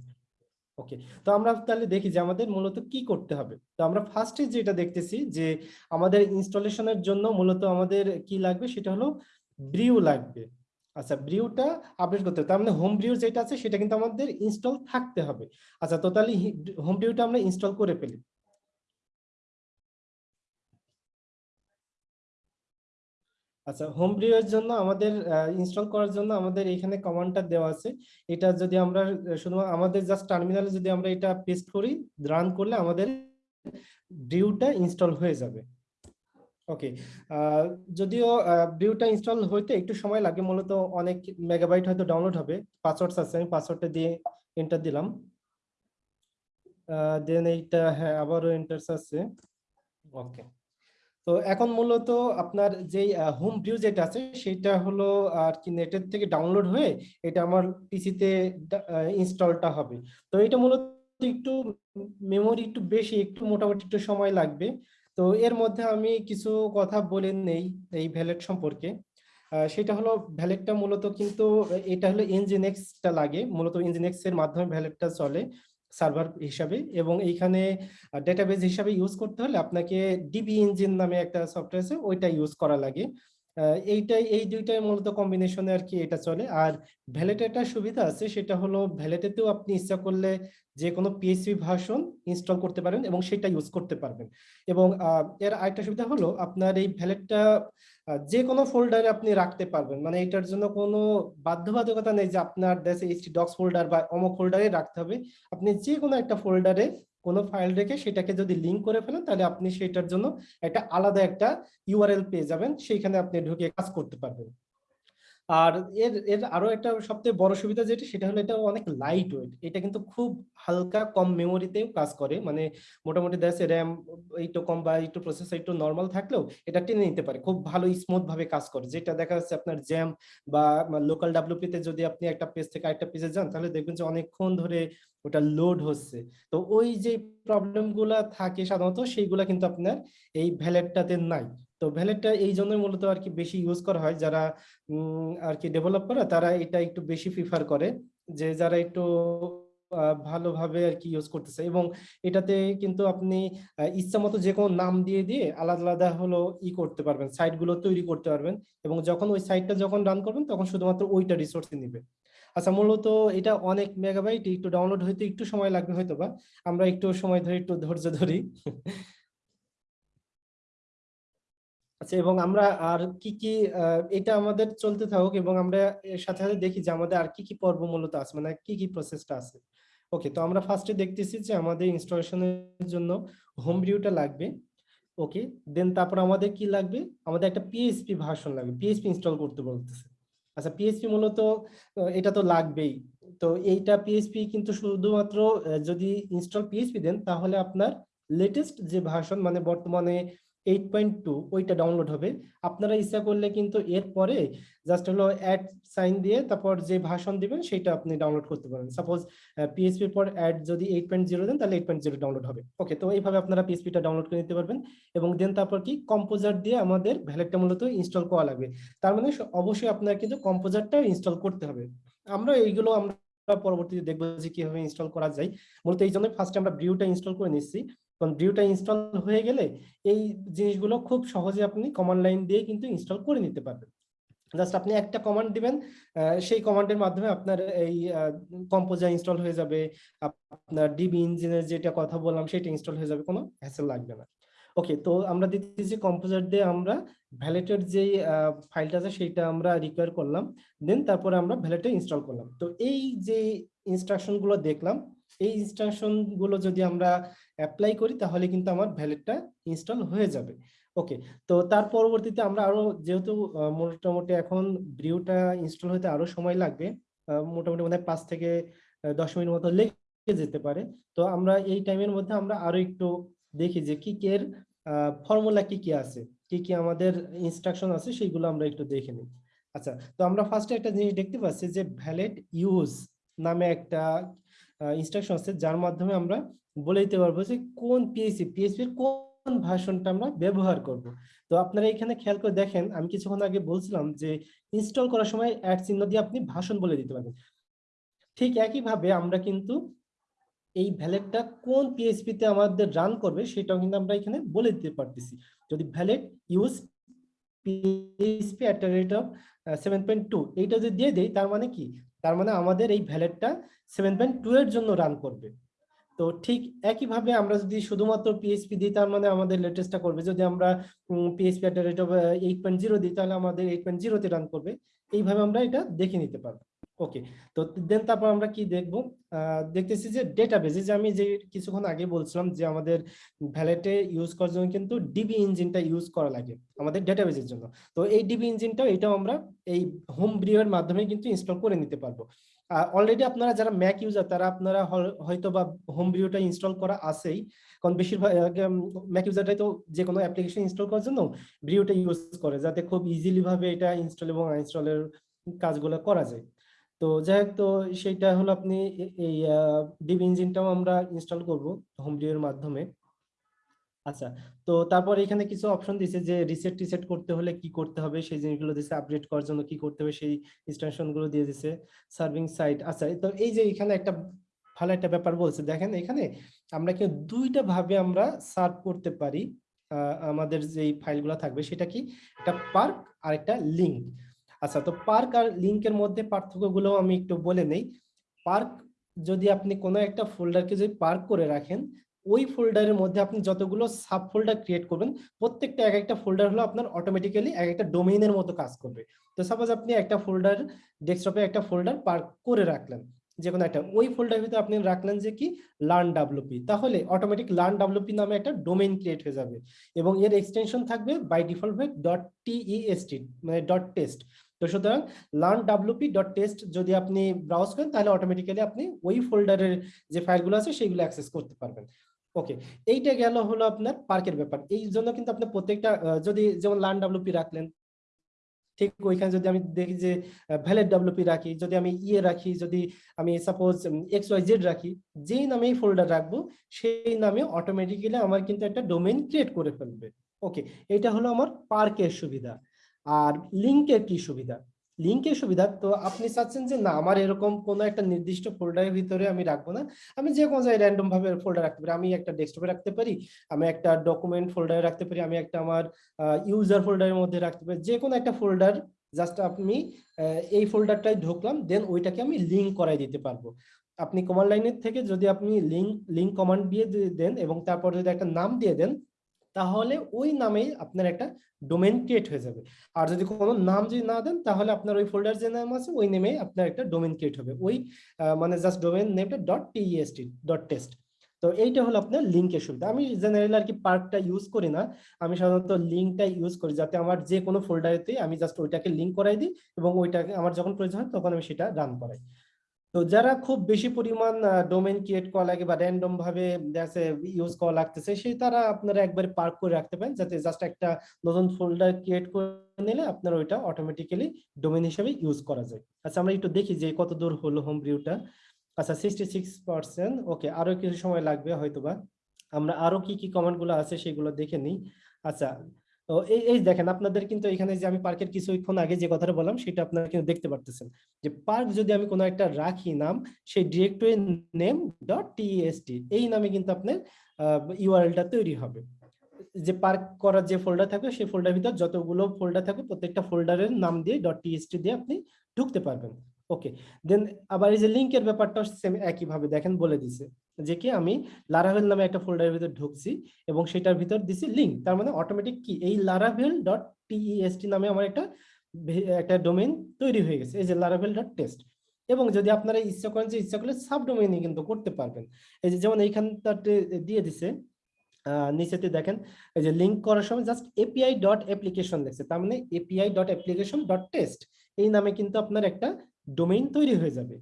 Speaker 2: ওকে তো আমরা তাহলে দেখি যে আমাদের মূলত কি করতে হবে। তো আমরা ফার্স্টে যেটা দেখতেছি যে আমাদের ইনস্টলেশনের জন্য মূলত আমাদের কি লাগবে? সেটা হলো ব্রিউ লাগবে। আচ্ছা ব্রিউটা আপডেট করতে হবে। তার মানে হোম ব্রিউ যেটা আছে সেটা কিন্তু আমাদের ইনস্টল থাকতে হবে। আচ্ছা তো তাহলে হোম ব্রিউটা আমরা ইনস্টল করে ফেলি। আচ্ছা হোম ব্রিউয়ের জন্য আমাদের ইনস্টল করার জন্য আমাদের এখানে কমান্ডটা দেওয়া আছে। এটা যদি আমরা শুধু আমাদের জাস্ট টার্মিনালে যদি আমরা এটা পেস্ট করি রান করলে আমাদের ব্রিউটা ইনস্টল হয়ে যাবে। ওকে যদিও ব্রিউটা ইনস্টল হইতে একটু সময় লাগে, মূলত অনেক মেগাবাইট হয়তো ডাউনলোড হবে। পাসওয়ার্ডস আছে, আমি পাসওয়ার্ডটা দিয়ে এন্টার দিলাম। দেন এইটা হ্যাঁ আবারও এন্টারস আছে। ওকে তো এখন মূলত আপনার যেই হোম ভিউ যেটা আছে সেটা হলো আর কি নেটের থেকে ডাউনলোড হয়ে এটা আমার পিসিতে ইনস্টলটা হবে। তো এটা মূলত একটু মেমোরি একটু বেশি, একটু মোটামুটি একটু সময় লাগবে। তো এর মধ্যে আমি কিছু কথা বলে নেই এই ভ্যালেট সম্পর্কে। সেটা হলো ভ্যালেটটা মূলত কিন্তু, এটা হলো ইঞ্জিনেক্সটা লাগে। মূলত ইঞ্জিনেক্স মাধ্যমে ভ্যালেটটা চলে। সার্ভার হিসাবে এবং এইখানে ডেটাবেস হিসাবে ইউজ করতে হলে আপনাকে ডিবি ইঞ্জিন নামে একটা সফটওয়্যার আছে, ওইটা ইউজ করা লাগে। এইটাই এই দুইটাই মূলত কম্বিনেশনে আর কি এটা চলে। আর ভ্যালেটে একটা সুবিধা আছে, সেটা হলো ভ্যালেটেতেও আপনি ইচ্ছা করলে যে কোনো পিএসপি ভার্সন ইনস্টল করতে পারেন এবং সেটা ইউজ করতে পারবেন। এবং এর আরেকটা সুবিধা হলো আপনার এই ভ্যালেটটা যে কোনো ফোল্ডারে আপনি রাখতে পারবেন। মানে এটার জন্য কোনো বাধ্যবাধকতা নেই যে আপনার দেশে এইচটি ডক্স ফোল্ডার বা অমক ফোল্ডারে রাখতে হবে। আপনি যে কোনো একটা ফোল্ডারে কোনো ফাইল রেখে সেটাকে যদি লিঙ্ক করে ফেলেন, তাহলে আপনি সেটার জন্য একটা আলাদা একটা ইউআরএল পেয়ে যাবেন। সেইখানে আপনি ঢুকে কাজ করতে পারবেন। আর এর এর আরও একটা সবথেকে বড় সুবিধা যেটা, সেটা হলো এটা অনেক লাইট ওয়েট এটা কিন্তু খুব হালকা কম মেমোরিতেও কাজ করে। মানে মোটামুটি দেশে র্যাম একটু কম বা একটু প্রসেসর একটু নর্মাল থাকলেও এটা টেনে নিতে পারে। খুব ভালো স্মুথ ভাবে কাজ করে। যেটা দেখা যাচ্ছে আপনার জ্যাম বা লোকাল ডাব্লিউপিতে যদি আপনি একটা পেজ থেকে আরেকটা পেজে যান, তাহলে দেখবেন যে অনেকক্ষণ ধরে ওটা লোড হচ্ছে। তো ওই যে প্রবলেমগুলা থাকে সাধারণত, সেইগুলা কিন্তু আপনার এই ভ্যালেটটাতে নাই। তো ভ্যালেটটা এই জন্য মূলত আর কি বেশি ইউজ করা হয়। যারা আর কি ডেভেলপ করে তারা এটা একটু বেশি প্রিফার করে যে যারা একটু ভালোভাবে আর কি ইউজ করতেছে। এবং এটাতে কিন্তু আপনি ইচ্ছা মতো যে কোনো নাম দিয়ে দিয়ে আলাদা আলাদা হলো ই করতে পারবেন। সাইটগুলো তৈরি করতে পারবেন। এবং যখন ওই সাইটটা যখন রান করবেন, তখন শুধুমাত্র ওইটা রিসোর্স নিবে। আচ্ছা মূলত এটা অনেক মেগাবাইট একটু ডাউনলোড হইতে একটু সময় লাগবে হয়তো বা আমরা একটু সময় ধরে, একটু ধৈর্য ধরি। আচ্ছা এবং আমরা আর কি কি এটা আমাদের চলতে থাকুক এবং আমরা এর সাথে সাথে দেখি যে আমাদের আর কি কি পর্ব মূলত আছে মানে কি কি প্রসেসটা আছে। ওকে তো আমরা ফার্স্টে দেখতেছি যে আমাদের ইনস্টলেশনের জন্য হোম ভিউটা লাগবে। ওকে দেন তারপর আমাদের কি লাগবে? আমাদের একটা পিএইচপি ভার্সন লাগবে পিএইচপি ইনস্টল করতে বলতেছে। আচ্ছা পিএইচপি মূলত এটা তো লাগবেই। তো এইটা পিএইচপি কিন্তু শুধুমাত্র যদি ইনস্টল পিএইচপি দেন তাহলে আপনার লেটেস্ট যে ভার্সন মানে বর্তমানে এইট পয়েন্ট টু ওইটা ডাউনলোড হবে। আপনারা ইচ্ছা করলে কিন্তু এরপরে জাস্ট হলো অ্যাড সাইন দিয়ে তারপর যে ভাষণ দিবেন সেটা আপনি ডাউনলোড করতে পারেন। সাপোজ পিএসপির পর অ্যাড যদি এইট পয়েন্ট জিরো দেন, তাহলে এইট পয়েন্ট জিরো ডাউনলোড হবে। ওকে তো এইভাবে আপনারা পিএসপিটা ডাউনলোড করে নিতে পারবেন এবং দেন তারপর কি? কম্পোজার দিয়ে আমাদের ভ্যালেটটা মূলত ইনস্টল করা লাগবে। তার মানে অবশ্যই আপনার কিন্তু কম্পোজারটা ইনস্টল করতে হবে। আমরা এইগুলো আমরা পরবর্তীতে দেখব যে কীভাবে ইনস্টল করা যায়। মূলত এই জন্য ফার্স্টে আমরা ব্রিউটা ইনস্টল করে নিচ্ছি। কারণ ভিউটা ইনস্টল হয়ে গেলে এই জিনিসগুলো খুব সহজে আপনি কমান্ড লাইন দিয়ে কিন্তু ইনস্টল করে নিতে পারবেন। জাস্ট আপনি একটা কমান্ড দিবেন সেই কমান্ডের মাধ্যমে আপনার এই কম্পোজার ইনস্টল হয়ে যাবে আপ- আপনার ডিবি ইঞ্জিনের যেটা কথা বললাম সেটা ইনস্টল হয়ে যাবে, কোনো হ্যাসেল লাগবে না। ওকে তো আমরা দিতেছি কম্পোজার দিয়ে আমরা ভ্যালেটের যে ফাইলটা আছে সেইটা আমরা রিকোয়ার করলাম। দেন তারপরে আমরা ভ্যালেটে ইনস্টল করলাম। তো এই যে ইনস্ট্রাকশনগুলো দেখলাম, এই ইনস্ট্রাকশনগুলো যদি আমরা অ্যাপ্লাই করি তাহলে কিন্তু আমার ভ্যালেটটা ইনস্টল হয়ে যাবে। ওকে তো তার পরবর্তীতে আমরা আরও যেহেতু মোটামুটি এখন ব্রিউটা ইনস্টল হতে আরও সময় লাগবে মোটামুটি মানে পাঁচ থেকে দশ মিনিট মতো লেগে যেতে পারে। তো আমরা এই টাইমের মধ্যে আমরা আরও একটু দেখি যে কি কি এর ফর্মুলা কি কি আছে? কি কি আমাদের ইনস্ট্রাকশন আছে সেইগুলো আমরা একটু দেখে নিই। আচ্ছা তো আমরা ফার্স্টে একটা জিনিস দেখতে পাচ্ছি যে ভ্যালেট ইউজ নামে একটা ইনস্ট্রাকশন আছে যার মাধ্যমে আমরা বলে দিতে পারব যে কোন পিএসসি পিএসপির কোন ভার্সনটা আমরা ব্যবহার করব। তো আপনারা এখানে খেয়াল করে দেখেন, আমি কিছুক্ষণ আগে বলছিলাম যে ইনস্টল করার সময় অ্যাড চিহ্ন দিয়ে আপনি ভাষণ বলে দিতে পারবেন ঠিক একইভাবে আমরা কিন্তু এই ভ্যালেটটা কোন পিএসপি তে আমাদের রান করবে সেটাও কিন্তু আমরা এখানে বলে দিতে পারতেছি। যদি Valet use PHP at rate of seven point two এইটা যদি দিয়ে দেই, তার মানে কি? তার মানে আমাদের এই ভ্যালেটটা সেভেন পয়েন্ট টু এর জন্য রান করবে। তো ঠিক একইভাবে আমরা যদি শুধুমাত্র পিএসপি দিই, তার মানে আমাদের লেটেস্টটা করবে। যদি আমরা PHP at rate of eight point zero দিই, তাহলে আমাদের এইট পয়েন্ট জিরোতে রান করবে। এইভাবে আমরা এটা দেখে নিতে পারব। ওকে তো দেন তারপর আমরা কি দেখব? দেখতেছি যে ডেটাবেস যে আমি যে কিছুক্ষণ আগে বলছিলাম যে আমাদের ভ্যালেটে ইউজ করার জন্য কিন্তু ডিবি ইঞ্জিনটা ইউজ করা লাগে আমাদের ডেটাবেসের জন্য। তো এই ডিবি ইঞ্জিনটাও এটাও আমরা এই হোম ব্রিউয়ের মাধ্যমে কিন্তু ইনস্টল করে নিতে পারব। অলরেডি আপনারা যারা ম্যাক ইউজার তারা আপনারা হয়তো বা হোম ব্রিউটা ইনস্টল করা আছেই। কারণ বেশিরভাগ ম্যাক ইউজারটাই তো যে কোনো অ্যাপ্লিকেশন ইনস্টল করার জন্য ব্রিউটা ইউজ করে, যাতে খুব ইজিলি ভাবে এটা ইনস্টল এবং আনইনস্টলের কাজগুলো করা যায়। তো যাই হোক তো সেইটা হলো আপনি এই ডিবি ইঞ্জিনটাও আমরা ইনস্টল করব হোম ব্রিউয়ের মাধ্যমে। আচ্ছা তো তারপর এখানে কিছু অপশন দিছে যে রিসেট টিসেট করতে হলে কি করতে হবে? সেই জিনিসগুলো দিছে আপডেট করার জন্য কি করতে হবে? সেই ইনস্ট্রাকশনগুলো দিয়ে দিছে সার্ভিং সাইট আচ্ছা তো এই যে এখানে একটা ভালো একটা ব্যাপার বলছে, দেখেন এখানে আমরা কি দুইটা ভাবে আমরা সার্ভ করতে পারি আমাদের যে ফাইলগুলো থাকবে, সেটা কি? একটা পার্ক আর একটা লিঙ্ক আচ্ছা তো পার্ক আর লিঙ্কের মধ্যে পার্থক্যগুলো আমি একটু বলে নেই। পার্ক যদি আপনি কোনো একটা ফোল্ডারকে যদি পার্ক করে রাখেন, ওই ফোল্ডারের মধ্যে আপনি যতগুলো সাব ফোল্ডার ক্রিয়েট করবেন, প্রত্যেকটা এক একটা ফোল্ডার হলো আপনার অটোমেটিক্যালি এক একটা ডোমেইনের মতো কাজ করবে। তো সাপোজ আপনি একটা ফোল্ডার ডেস্কটপে একটা ফোল্ডার পার্ক করে রাখলেন যে কোনো একটা, ওই ফোল্ডার ভিতরে আপনি রাখলেন যে কি? লার্ন ডাব্লুপি তাহলে অটোমেটিক লার্ন ডাব্লুপি নামে একটা ডোমেইন ক্রিয়েট হয়ে যাবে এবং এর এক্সটেনশন থাকবে by default dot T E S T মানে ডট টেস্ট তো সুতরাং লার্ন ডাব্লুপি ডট টেস্ট যদি আপনি ব্রাউজ করেন, তাহলে অটোমেটিক্যালি আপনি ওই ফোল্ডারের যে ফাইলগুলো আছে সেইগুলো অ্যাক্সেস করতে পারবেন। ওকে এইটা গেল হলো আপনার পার্কের ব্যাপার। এই জন্য কিন্তু আপনি প্রত্যেকটা যদি যেমন লার্ন ডাব্লুপি রাখলেন, ঠিক ওইখানে যদি আমি দেখি যে ভ্যালিড ডাব্লুপি রাখি, যদি আমি ইয়ে রাখি, যদি আমি সাপোজ এক্স ওয়াই জেড রাখি, যেই নামে এই ফোল্ডার রাখব, সেই নামে অটোমেটিক্যালি আমার কিন্তু একটা ডোমেন ক্রিয়েট করে ফেলবে। ওকে এটা হলো আমার পার্কের সুবিধা। আর লিঙ্কের কি সুবিধা? লিঙ্কের সুবিধা, তো আপনি চাচ্ছেন যে না, আমার এরকম কোনো একটা নির্দিষ্ট ফোল্ডারের ভিতরে আমি রাখব না। আমি যে কোনো জায়গায় র্যান্ডম ভাবে ফোল্ডার রাখতে পারি। আমি একটা ডেস্কটপে রাখতে পারি, আমি একটা ডকুমেন্ট ফোল্ডারে রাখতে পারি, আমি একটা আমার ইউজার ফোল্ডারের মধ্যে রাখতে পারি। যে কোনো একটা ফোল্ডার জাস্ট আপনি এই ফোল্ডারটাই ঢুকলাম দেন ওইটাকে আমি লিঙ্ক করাই দিতে পারব। আপনি কমান্ড লাইনের থেকে যদি আপনি লিঙ্ক লিঙ্ক কমান্ড দিয়ে দেন এবং তারপর যদি একটা নাম দিয়ে দেন তাহলে ওই নামেই আপনার একটা ডোমেন ক্রিয়েট হয়ে যাবে। আর যদি কোনো নাম যদি না দেন, তাহলে আপনার ওই ফোল্ডার যে নাম আছে, ওই নেমে আপনার একটা ডোমেন ক্রিয়েট হবে। ওই মানে জাস্ট ডোমেন নেমটা ডট টিএসটি ডট টেস্ট তো এইটা হলো আপনার লিঙ্কের সুবিধা আমি জেনারেল আর কি পার্কটা ইউজ করি না। আমি সাধারণত লিঙ্কটা ইউজ করি যাতে আমার যে কোনো ফোল্ডারেতে আমি জাস্ট ওইটাকে লিঙ্ক করাই দিই এবং ওইটাকে, আমার যখন প্রয়োজন হয়, তখন আমি সেটা রান করাই। তো যারা খুব বেশি পরিমাণ ডোমেন ক্রিয়েট করা লাগে বা র্যান্ডম ভাবে ইউজ করা লাগতেছে, সেই তারা আপনারা একবারে পার্ক করে রাখতে পারেন, যাতে জাস্ট একটা নতুন ফোল্ডার ক্রিয়েট করে নিলে আপনার ওইটা অটোমেটিক্যালি ডোমেন হিসেবে ইউজ করা যায়। আচ্ছা আমরা একটু দেখি যে কত দূর হলো হোম ভিউটা আচ্ছা সিক্সটি সিক্স পার্সেন্ট ওকে আরও কিছু সময় লাগবে হয়তোবা। আমরা আরও কি কি কমেন্টগুলো আছে সেগুলো দেখে নিই। আচ্ছা এই এই দেখেন, আপনাদের কিন্তু এখানে যে আমি পার্কের কিছুক্ষণ আগে যে কথাটা বললাম, সেটা আপনারা কিন্তু দেখতে পারতেছেন। যে পার্ক যদি আমি কোনো একটা রাখি নাম, সেই ডিরেক্টরি নেম ডট টিএসটি এই নামে কিন্তু আপনার ইউআরএলটা তৈরি হবে। যে পার্ক করার যে ফোল্ডার থাকবে, সেই ফোল্ডার ভিতর যতগুলো ফোল্ডার থাকবে, প্রত্যেকটা ফোল্ডারের নাম দিয়ে ডট টিএসটি দিয়ে আপনি ঢুকতে পারবেন। ওকে দেন আবার এই যে লিঙ্কের ব্যাপারটা সেম একইভাবে দেখেন, বলে দিছে। যে কি আমি লারাভেল নামে একটা ফোল্ডারের ভিতর ঢুকছি এবং সেটার ভিতর দিছি লিঙ্ক তার মানে অটোমেটিক কি? এই লারাভেল ডট টিইএসটি নামে আমার একটা একটা ডোমেইন তৈরি হয়ে গেছে, এই যে লারাভেল ডট টেস্ট এবং যদি আপনারা ইচ্ছা করেন যে, ইচ্ছা করলে সাব ডোমেইনই কিন্তু করতে পারবেন। এই যে যেমন এইখানটাতে দিয়ে দিছে নিচেতে দেখেন, এই যে লিঙ্ক করার সময় জাস্ট এপিআই ডট অ্যাপ্লিকেশন দেখছে তার মানে API dot application dot test এই নামে কিন্তু আপনার একটা ডোমেইন তৈরি হয়ে যাবে।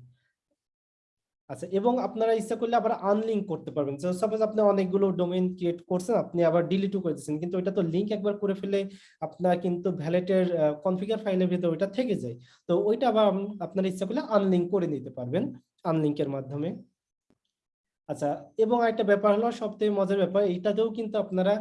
Speaker 2: আচ্ছা এবং আপনারা ইচ্ছা করলে আবার আনলিঙ্ক করতে পারবেন। সাপোজ আপনি অনেকগুলো ডোমেইন ক্রিয়েট করছেন, আপনি আবার ডিলিটও করে দিচ্ছেন কিন্তু ওইটা তো লিঙ্ক একবার করে ফেলে আপনার কিন্তু ভ্যালেটের কনফিগার ফাইলের ভিতরে ওইটা থেকে যায়। তো ওইটা আবার আপনারা ইচ্ছা করলে আনলিঙ্ক করে নিতে পারবেন আনলিঙ্কের মাধ্যমে। আচ্ছা এবং একটা ব্যাপার হলো সবথেকে মজার ব্যাপার, এইটাতেও কিন্তু আপনারা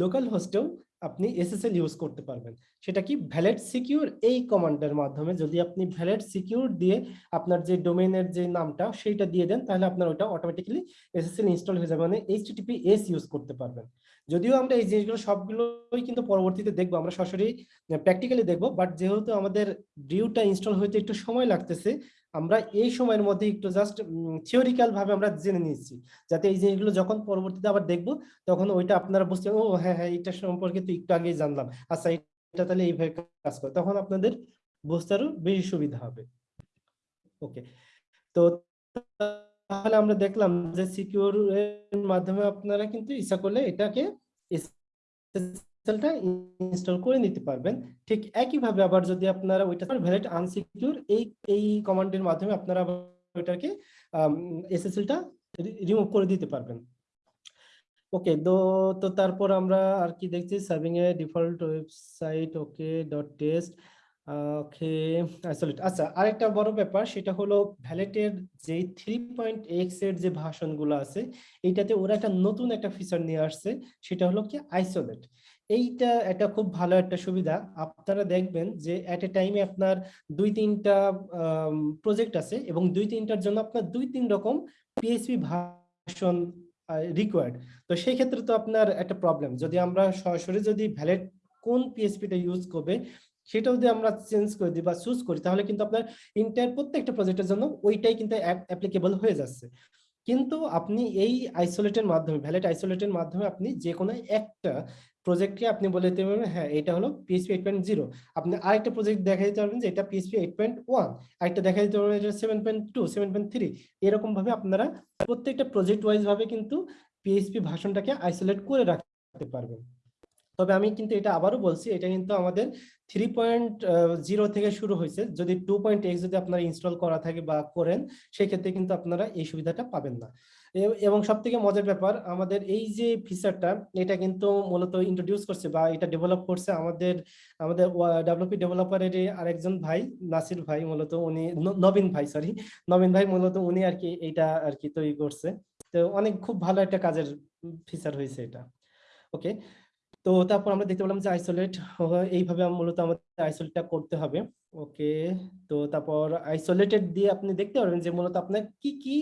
Speaker 2: লোকাল হোস্টেও আপনি এসএসএল ইউজ করতে পারবেন। সেটা কি ভ্যালেট সিকিউর এই কমান্ডের মাধ্যমে যদি আপনি ভ্যালেট সিকিউর দিয়ে আপনার যে ডোমেইনের যে নামটা সেইটা দিয়ে দেন, তাহলে আপনার ওটা অটোমেটিক্যালি এসএসএল ইনস্টল হয়ে যাবে। মানে এইচটিটিপি এস ইউজ করতে পারবেন। যদিও আমরা এই জিনিসগুলো সবগুলোই কিন্তু পরবর্তীতে দেখব, আমরা সরাসরি প্র্যাকটিক্যালি দেখব বাট যেহেতু আমাদের ডিউটা ইনস্টল হইতে একটু সময় লাগতেছে, আমরা এই সময়ের মধ্যে একটু জাস্ট থিওরিক্যাল ভাবে আমরা জেনে নিচ্ছি যাতে এই জিনিসগুলো যখন পরবর্তীতে আবার দেখব, তখন ওইটা আপনারা বুঝতে, ও হ্যাঁ হ্যাঁ এটা সম্পর্কে তো একটু আগেই জানলাম আচ্ছা এটা তাহলে এইভাবে কাজ করে, তখন আপনাদের বুঝতে আরও বেশি সুবিধা হবে। ওকে তো তাহলে আমরা দেখলাম যে সিকিউর এর মাধ্যমে আপনারা কিন্তু ইচ্ছা করলে এটাকে SSL-টা ইনস্টল করে নিতে পারবেন। ঠিক একইভাবে আবার যদি আপনারা ওইটা ভ্যালিড আনসিকিউর এই এই কমান্ডের মাধ্যমে আপনারা ওইটাকে এসএসএলটা রিমুভ করে দিতে পারবেন। ওকে তো তারপর আমরা আর কি দেখছি serving a default website okay dot test okay isolate আচ্ছা আরেকটা বড় ব্যাপার, সেটা হলো ভ্যালেটের যে থ্রি পয়েন্ট এক্সের যে ভাষণগুলো আছে, এইটাতে ওরা একটা নতুন একটা ফিচার নিয়ে আসছে, সেটা হলো কি আইসোলেট এইটা একটা খুব ভালো একটা সুবিধা। আপনারা দেখবেন যে এট এ টাইমে আপনার দুই তিনটা প্রজেক্ট আছে এবং দুই তিনটার জন্য আপনার দুই তিন রকম পিএইচপি ভাষণ রিকোয়ার্ড তো সেই ক্ষেত্রে তো আপনার একটা প্রবলেম যদি আমরা সরাসরি যদি ভ্যালেট কোন পিএসপিটা ইউজ করবে সেটা যদি আমরা চেঞ্জ করে দিই বা চুজ করি, তাহলে কিন্তু আপনার ইন্টার প্রত্যেকটা প্রজেক্টের জন্য ওইটাই কিন্তু অ্যাপ্লিকেবল হয়ে যাচ্ছে। কিন্তু আপনি এই আইসোলেটের মাধ্যমে ভ্যালিড আইসোলেটের মাধ্যমে আপনি যে কোনো একটা প্রজেক্টকে আপনি বলে দিতে পারবেন হ্যাঁ এটা হলো পিএসপি এইট পয়েন্ট জিরো আপনি আরেকটা প্রজেক্ট দেখা দিতে পারবেন যে এটা পিএসপি এইট পয়েন্ট ওয়ান আরেকটা দেখা দিতে পারবেন এটা seven point two seven point three এরকম ভাবে আপনারা প্রত্যেকটা প্রজেক্ট ওয়াইজ ভাবে কিন্তু পিএইচপি ভাষণটাকে আইসোলেট করে রাখতে পারবেন। তবে আমি কিন্তু এটা আবারও বলছি, এটা কিন্তু আমাদের থ্রি পয়েন্ট জিরো থেকে শুরু হয়েছে। যদি টু পয়েন্ট এক্স যদি আপনারা ইনস্টল করা থাকে বা করেন, সেক্ষেত্রে কিন্তু আপনারা এই সুবিধাটা পাবেন না। এবং সব থেকে মজার ব্যাপার, আমাদের এই যে ফিচারটা এটা কিন্তু মূলত ইন্ট্রোডিউস করছে বা এটা ডেভেলপ করছে আমাদের আমাদের ডেভেলপি ডেভেলপারের আরেকজন ভাই, নাসির ভাই মূলত উনি নবীন ভাই সরি নবীন ভাই মূলত উনি আর কি এইটা আর কি তৈরি করছে। তো অনেক খুব ভালো একটা কাজের ফিচার হয়েছে এটা। ওকে তো তারপর আমরা দেখতে পেলাম যে আইসোলেট এইভাবে মূলত আমাদের আইসোলেটটা করতে হবে। ওকে তো তারপর আইসোলেটেড দিয়ে আপনি দেখতে পারবেন যে মূলত আপনার কি কি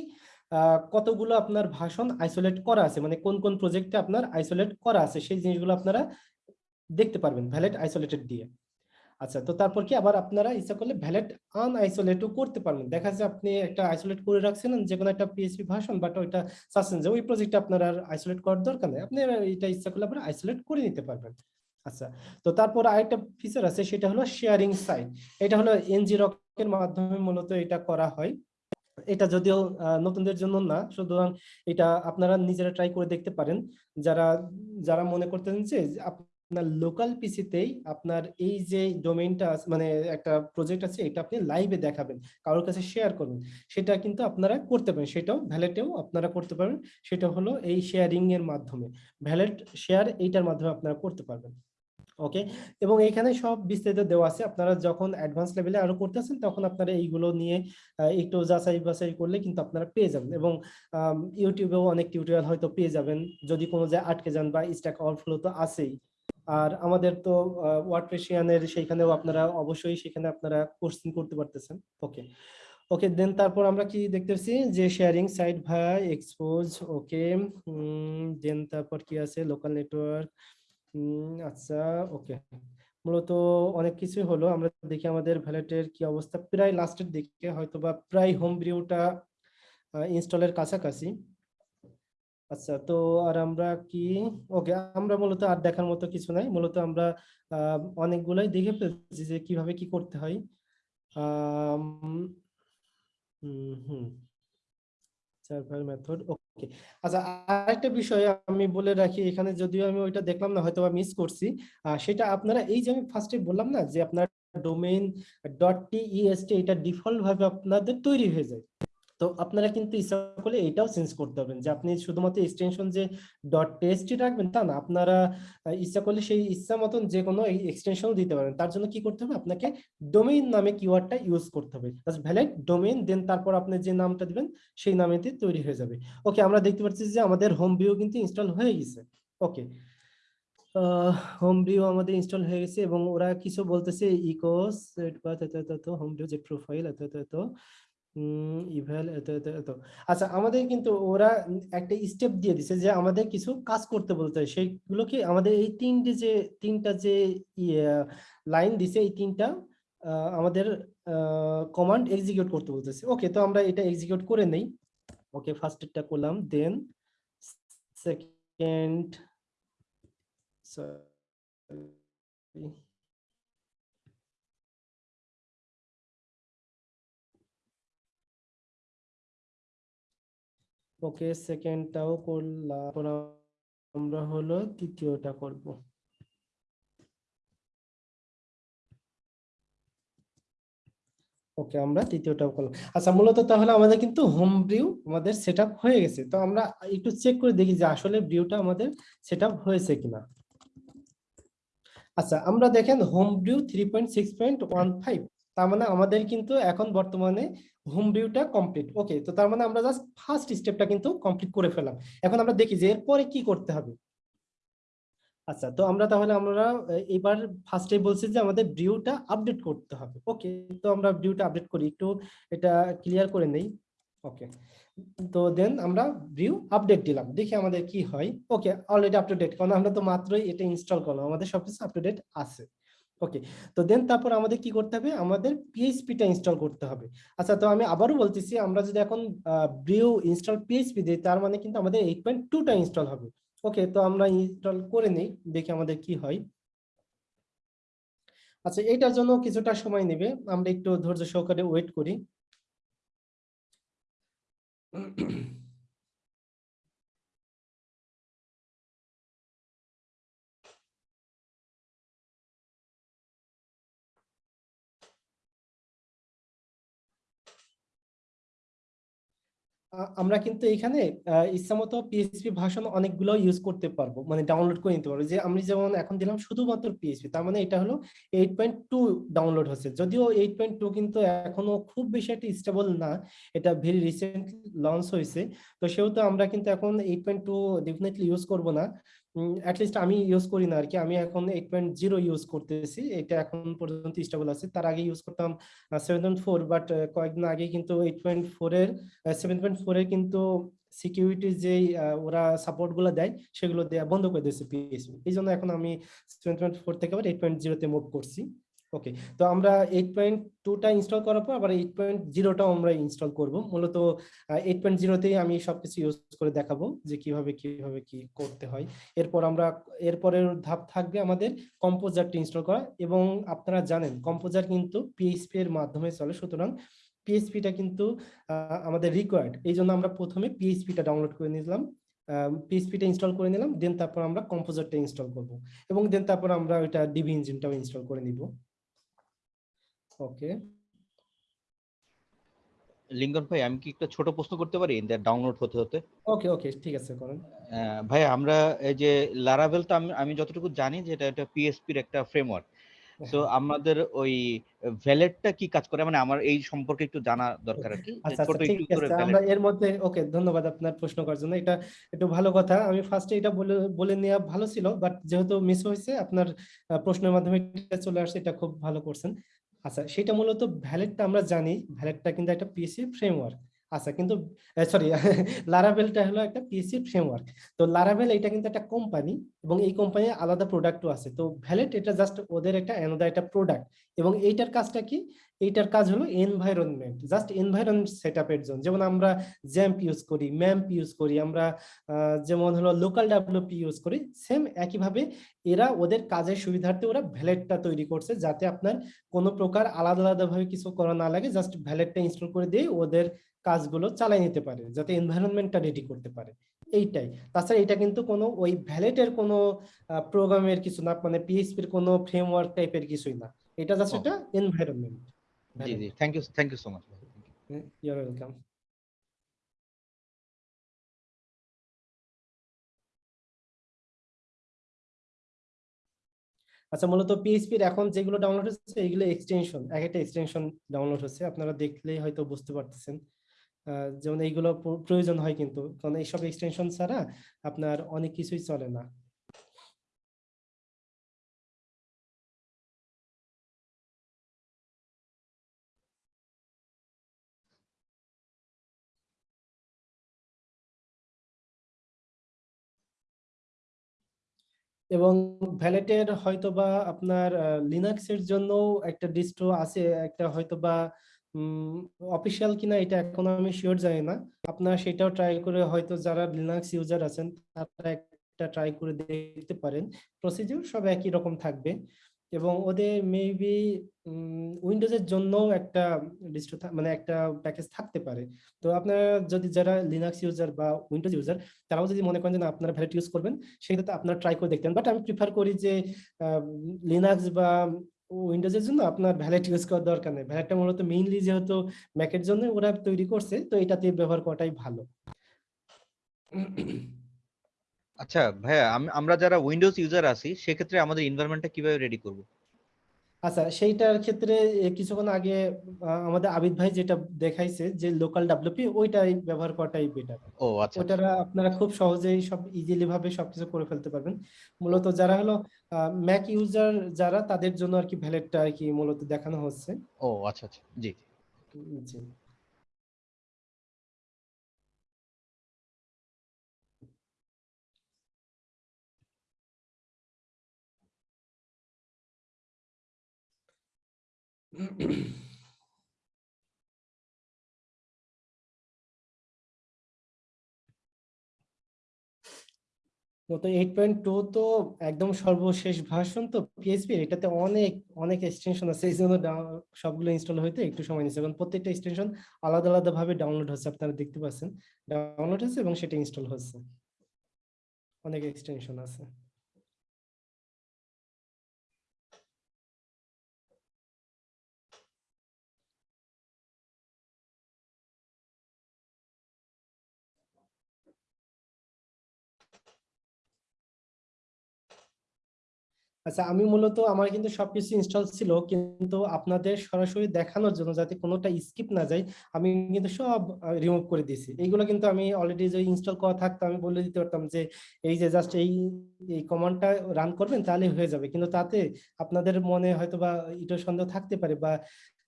Speaker 2: কতগুলো আপনার ভাষণ আইসোলেট করা আছে মানে কোন কোন প্রজেক্টে আপনার আইসোলেট করা আছে, সেই জিনিসগুলো আপনারা দেখতে পারবেন ভ্যালেট আইসোলেটেড দিয়ে। আচ্ছা তো তারপর কি আবার আপনারা ইচ্ছা করলে ভ্যালিড আনআইসোলেটও করতে পারবেন। দেখা যাচ্ছে আপনি একটা আইসোলেট করে রাখছিলেন যে কোনো একটা পিএইচপি ভার্সন বাট ওইটা চাচ্ছেন যে ওই প্রজেক্টটা আপনার আর আইসোলেট করার দরকার নেই। আপনি এটা ইচ্ছা করলে আপনারা আইসোলেট করে নিতে পারবেন। আচ্ছা তো তারপর আরেকটা ফিচার আছে, সেটা হলো শেয়ারিং সাইট এটা হলো এনজি রকের মাধ্যমে মূলত এটা করা হয়। এটা যদিও নতুনদের জন্য না, সুতরাং এটা আপনারা নিজেরা ট্রাই করে দেখতে পারেন। যারা যারা মনে করতেন যে আপনার লোকাল পিসিতেই আপনার এই যে ডোমেইনটা মানে একটা প্রজেক্ট আছে, এটা আপনি লাইভে দেখাবেন, কারোর কাছে শেয়ার করবেন। সেটা কিন্তু আপনারা করতে পারেন, সেটাও ভ্যালেটেও আপনারা করতে পারেন সেটা হলো এই শেয়ারিং এর মাধ্যমে। ভ্যালেট শেয়ার এইটার মাধ্যমে আপনারা করতে পারবেন ওকে এবং এখানে সব বিস্তারিত দেওয়া আছে, আপনারা যখন অ্যাডভান্স লেভেলে আরও করতেছেন তখন আপনারা এইগুলো নিয়ে একটু যাচাই বাছাই করলে কিন্তু আপনারা পেয়ে যাবেন এবং ইউটিউবেও অনেক টিউটোরিয়াল হয়তো পেয়ে যাবেন। যদি কোনো জায়গায় আটকে যান বা স্ট্যাক ওভারফ্লো তো আছেই। আর আমাদের তো ওয়ার্ডপ্রেশিয়ানের সেইখানেও আপনারা অবশ্যই সেখানে আপনারা কোর্সিং করতে পারতেছেন। ওকে। ওকে, দেন তারপর আমরা কি দেখতেছি? যে শেয়ারিং সাইট ভাই এক্সপোজ ওকে দেন তারপর কি আছে? লোকাল নেটওয়ার্ক আচ্ছা ওকে। মূলত অনেক কিছুই হলো। আমরা দেখি আমাদের ভ্যালেটের কি অবস্থা। প্রায় লাস্টের দিকে হয়তো বা প্রায় হোম ভিউটা ইনস্টলের কাছাকাছি। আচ্ছা তো আর আমরা কি, ওকে, আমরা মূলত আর দেখার মতো কিছু নাই। মূলত আমরা অনেকগুলাই দেখে ফেলছি যে কীভাবে কি করতে হয়। মেথড ওকে আচ্ছা আরেকটা বিষয় আমি বলে রাখি এখানে, যদিও আমি ওইটা দেখলাম না হয়তো মিস করছি। সেটা আপনারা, এই যে আমি ফার্স্টে বললাম না যে আপনার domain dot T E S T এটা ডিফল্ট ভাবে আপনাদের তৈরি হয়ে যায়। তো আপনারা কিন্তু ইচ্ছা করলে এটাও চেঞ্জ করতে পারবেন যে আপনি শুধুমাত্র এক্সটেনশন যে ডট টেস্টই রাখবেন তা না, আপনারা ইচ্ছা করলে সেই ইচ্ছা মতন যে কোনো এক্সটেনশন দিতে পারেন। তার জন্য কি করতে হবে? আপনাকে ডোমেইন নামে কিওয়ার্ডটা ইউজ করতে হবে। ভ্যালিড ডোমেইন দেন তারপর আপনি যে নামটা দিবেন, সেই নামেতে তৈরি হয়ে যাবে। ওকে আমরা দেখতে পাচ্ছি যে আমাদের হোম ভিউ কিন্তু ইনস্টল হয়ে গেছে। ওকে হোম ভিউ আমাদের ইনস্টল হয়ে গেছে এবং ওরা কিছু বলতেছে ইকোস হোম ভিউ যে প্রোফাইল এত এত ইভ্যাল এত এত এত। আচ্ছা আমাদের কিন্তু ওরা একটা স্টেপ দিয়ে দিছে যে আমাদের কিছু কাজ করতে বলতে সেইগুলো কি আমাদের এই তিনটে যে, তিনটা যে লাইন দিছে, এই তিনটা আমাদের কমান্ড এক্সিকিউট করতে বলতেছে। ওকে তো আমরা এটা এক্সিকিউট করে নেই। ওকে ফার্স্টেরটা করলাম দেন সেকেন্ড ওকে, সেকেন্ডটাও করলাম। আমরা হলো তৃতীয়টা করব। ওকে, আমরা তৃতীয়টাও করলাম। আচ্ছা মূলত তাহলে আমাদের কিন্তু হোম ভিউ আমাদের সেটআপ হয়ে গেছে। তো আমরা একটু চেক করে দেখি যে আসলে ভিউটা আমাদের সেটআপ হয়েছে কিনা। আচ্ছা আমরা দেখেন হোম view three point six point one five তার মানে আমাদের কিন্তু এখন বর্তমানে হোম ভিউটা কমপ্লিট ওকে তো তার মানে আমরা জাস্ট ফার্স্ট স্টেপটা কিন্তু কমপ্লিট করে ফেলাম এখন আমরা দেখি যে এরপরে কি করতে হবে। আচ্ছা তো আমরা তাহলে আমরা এবার ফার্স্টে বলছি যে আমাদের ভিউটা আপডেট করতে হবে। ওকে তো আমরা ভিউটা আপডেট করি। একটু এটা ক্লিয়ার করে নেই। ওকে তো দেন আমরা ভিউ আপডেট দিলাম। দেখি আমাদের কি হয়। Okay already up to date কারণ আমরা তো মাত্রই এটা ইনস্টল করলাম। আমাদের সবকিছু আপ টু ডেট আছে। ওকে তো দেন তারপর আমাদের কি করতে হবে? আমাদের পিএইচপিটা ইনস্টল করতে হবে। আচ্ছা তো আমি আবারও বলতেছি, আমরা যদি এখন ভিউ ইনস্টল পিএইচপি দিই, তার মানে কিন্তু আমাদের এইট পয়েন্ট টুটা ইনস্টল হবে। ওকে তো আমরা ইনস্টল করে নেই, দেখি আমাদের কি হয়। আচ্ছা এটার জন্য কিছুটা সময় নেবে, আমরা একটু ধৈর্য সহকারে ওয়েট করি। আমরা কিন্তু এখানে ইচ্ছা ইচ্ছামতো পিএইচপি ভাষণ অনেকগুলো ইউজ করতে পারব মানে ডাউনলোড করে নিতে পারব। যে আমি যেমন এখন দিলাম শুধুমাত্র পিএইচপি তার মানে এটা হলো এইট পয়েন্ট টু ডাউনলোড হচ্ছে। যদিও এইট পয়েন্ট টু কিন্তু এখনও খুব বেশি একটা স্টেবল না, এটা ভেরি রিসেন্ট লঞ্চ হয়েছে। তো সেহেতু আমরা কিন্তু এখন eight point two definitely use করব না। অ্যাটলিস্ট আমি ইউজ করি না আর কি আমি এখন এইট পয়েন্ট জিরো ইউজ করতেছি। এটা এখন পর্যন্ত স্টেবল আছে। তার আগে ইউজ করতাম সেভেন পয়েন্ট ফোর বাট কয়েকদিন আগে কিন্তু এইট পয়েন্ট ফোরের সেভেন পয়েন্ট ফোরের কিন্তু সিকিউরিটির যে ওরা সাপোর্টগুলো দেয়, সেগুলো দেওয়া বন্ধ করে দিয়েছে পিএসপি এই জন্য এখন আমি সেভেন পয়েন্ট ফোর থেকে আবার এইট পয়েন্ট জিরোতে মুভ করছি। ওকে তো আমরা এইট পয়েন্ট টুটা ইনস্টল করার পর আবার এইট পয়েন্ট জিরোটাও আমরা ইনস্টল করব। মূলত এইট পয়েন্ট জিরোতেই আমি সবকিছু ইউজ করে দেখাবো যে কীভাবে কীভাবে কি করতে হয়। এরপর আমরা, এরপরের ধাপ থাকবে আমাদের কম্পোজারটি ইনস্টল করা এবং আপনারা জানেন কম্পোজার কিন্তু পিএইচপি এর মাধ্যমে চলে। সুতরাং পিএইচপিটা কিন্তু আমাদের রিকোয়ার্ড এই জন্য আমরা প্রথমে পিএইচপিটা ডাউনলোড করে নিলাম পিএইচপিটা ইনস্টল করে নিলাম দেন তারপর আমরা কম্পোজারটা ইনস্টল করব এবং দেন তারপর আমরা ওইটা ডিবি ইঞ্জিনটাও ইনস্টল করে নিব। ওকে।
Speaker 6: লিঙ্কন ভাই আমি কি একটা ছোট প্রশ্ন করতে পারি? ডাউনলোড হতে হতে।
Speaker 2: ওকে ওকে ঠিক আছে করেন।
Speaker 6: ভাই আমরা এই যে লারাভেল তো আমি যতটুকু জানি যে এটা একটা পিএসপির একটা ফ্রেমওয়ার্ক তো আমাদের ওই ভ্যালেটটা কি কাজ করে? মানে আমার এই সম্পর্কে একটু জানা দরকার আর কি।
Speaker 2: আচ্ছা
Speaker 6: ছোট
Speaker 2: আচ্ছা
Speaker 6: একটু করে
Speaker 2: আমরা এর মধ্যে ওকে ধন্যবাদ আপনার প্রশ্ন করার জন্য। এটা একটু ভালো কথা। আমি ফার্স্টে এটা বলে বলে নেওয়া ভালো ছিল বাট যেহেতু মিস হয়েছে আপনার প্রশ্নের মাধ্যমে এটা চলে আসছে এটা খুব ভালো করছেন। আচ্ছা সেটা মূলত ভ্যালেটটা আমরা জানি। ভ্যালেটটা কিন্তু একটা পিএসসি ফ্রেমওয়ার্ক আচ্ছা কিন্তু সরি লারাভেলটা হলো একটা পিএসসি ফ্রেমওয়ার্ক তো লারাভেল এটা কিন্তু একটা কোম্পানি এবং এই কোম্পানির আলাদা প্রোডাক্টও আছে। তো ভ্যালেট এটা জাস্ট ওদের একটা অ্যানাদার একটা প্রোডাক্ট এবং এইটার কাজটা কি? এইটার কাজ হলো এনভায়রনমেন্ট জাস্ট এনভায়রনমেন্ট সেট আপের জন্য। যেমন আমরা জ্যাম্প ইউজ করি ম্যাম্প ইউজ করি, আমরা যেমন হলো লোকাল ডেভেলপি ইউজ করি সেম একইভাবে এরা ওদের কাজের সুবিধার্থে ওরা ভ্যালেটটা তৈরি করছে যাতে আপনার কোনো প্রকার আলাদা আলাদাভাবে কিছু করা না লাগে জাস্ট ভ্যালেটটা ইনস্টল করে দিয়ে ওদের কাজগুলো চালাই নিতে পারে যাতে এনভায়রনমেন্টটা রেডি করতে পারে। এইটাই। তাছাড়া এটা কিন্তু কোনো ওই ভ্যালেটের কোনো প্রোগ্রামের কিছু না মানে পিএইচপির কোনো ফ্রেমওয়ার্ক টাইপের কিছুই না। এটা জাস্ট। একটা এনভায়রনমেন্ট
Speaker 6: জি জি। Thank you thank you so much
Speaker 2: your welcome আচ্ছা মূলত পিএইচপির এখন যেগুলো ডাউনলোড হচ্ছে এগুলো এক্সটেনশন এক একটা এক্সটেনশন ডাউনলোড হচ্ছে। আপনারা দেখলেই হয়তো বুঝতে পারতেছেন। যেমন এইগুলো প্রয়োজন হয় কিন্তু। কারণ এইসব এক্সটেনশন ছাড়া আপনার অনেক কিছুই চলে না। এবং ভ্যালেটের হয়তোবা আপনার লিনাক্স এর জন্য একটা ডিস্ট্রো আছে, একটা হয়তোবা অফিসিয়াল কিনা এটা এখন আমি শিওর জানি না। আপনারা সেটাও ট্রাই করে হয়তো যারা লিনাক্স ইউজার আছেন, তারা একটা ট্রাই করে দেখতে পারেন। প্রসিডিউর সব একই রকম থাকবে এবং ওদের মেবি উইন্ডোজের জন্য একটা ডিস্ট্রো মানে একটা প্যাকেজ থাকতে পারে। তো আপনারা যদি যারা লিনাক্স ইউজার বা উইন্ডোজ ইউজার তারাও যদি মনে করেন যে আপনারা ভ্যালিড ইউজ করবেন, সেক্ষেত্রে আপনারা ট্রাই করে দেখতেন বাট আমি প্রিফার করি যে লিনাক্স বা উইন্ডোজের জন্য আপনার ভ্যালেট ইউজ করার দরকার নেই। ভ্যালেটটা মূলত মেইনলি যেহেতু ম্যাকের জন্য ওরা তৈরি করছে, তো এটাতে ব্যবহার করাটাই ভালো।
Speaker 6: আচ্ছা ভাইয়া আমরা যারা উইন্ডোজ ইউজার আছি, সেক্ষেত্রে আমাদের এনভায়রনমেন্টটা কীভাবে রেডি করব?
Speaker 2: আচ্ছা সেইটার ক্ষেত্রে কিছুক্ষণ আগে আমাদের আবিদ ভাই যেটা দেখাইছে যে লোকাল ডাব্লিউপি ওইটাই ব্যবহার করাটাই বেটার
Speaker 6: ও আচ্ছা ওটা
Speaker 2: ওটারা আপনারা খুব সহজেই সব ইজিলি ভাবে সবকিছু করে ফেলতে পারবেন। মূলত যারা হলো ম্যাক ইউজার যারা তাদের জন্য আর কি ভ্যালেটটা আর কি মূলত দেখানো হচ্ছে।
Speaker 6: ও আচ্ছা আচ্ছা জি।
Speaker 2: জি। টু তো একদম সর্বশেষ ভার্সন তো পিএইচপি এটাতে অনেক অনেক এক্সটেনশন আছে, এই জন্য সবগুলো ইনস্টল হইতে একটু সময় নিচ্ছে। কারণ প্রত্যেকটা এক্সটেনশন আলাদা আলাদা ভাবে ডাউনলোড হচ্ছে, আপনারা দেখতে পাচ্ছেন। ডাউনলোড হচ্ছে এবং সেটা ইনস্টল হচ্ছে। অনেক এক্সটেনশন আছে। আচ্ছা আমি মূলত আমার কিন্তু সবকিছু ইনস্টল ছিল কিন্তু আপনাদের সরাসরি দেখানোর জন্য যাতে কোনোটা স্কিপ না যায় আমি কিন্তু সব রিমুভ করে দিয়েছি। এইগুলো কিন্তু আমি অলরেডি যে ইনস্টল করা থাকতো আমি বলে দিতে পারতাম যে এই যে জাস্ট এই এই কমান্ডটা রান করবেন তাহলে হয়ে যাবে। কিন্তু তাতে আপনাদের মনে হয়তো বা এটা সন্দেহ থাকতে পারে বা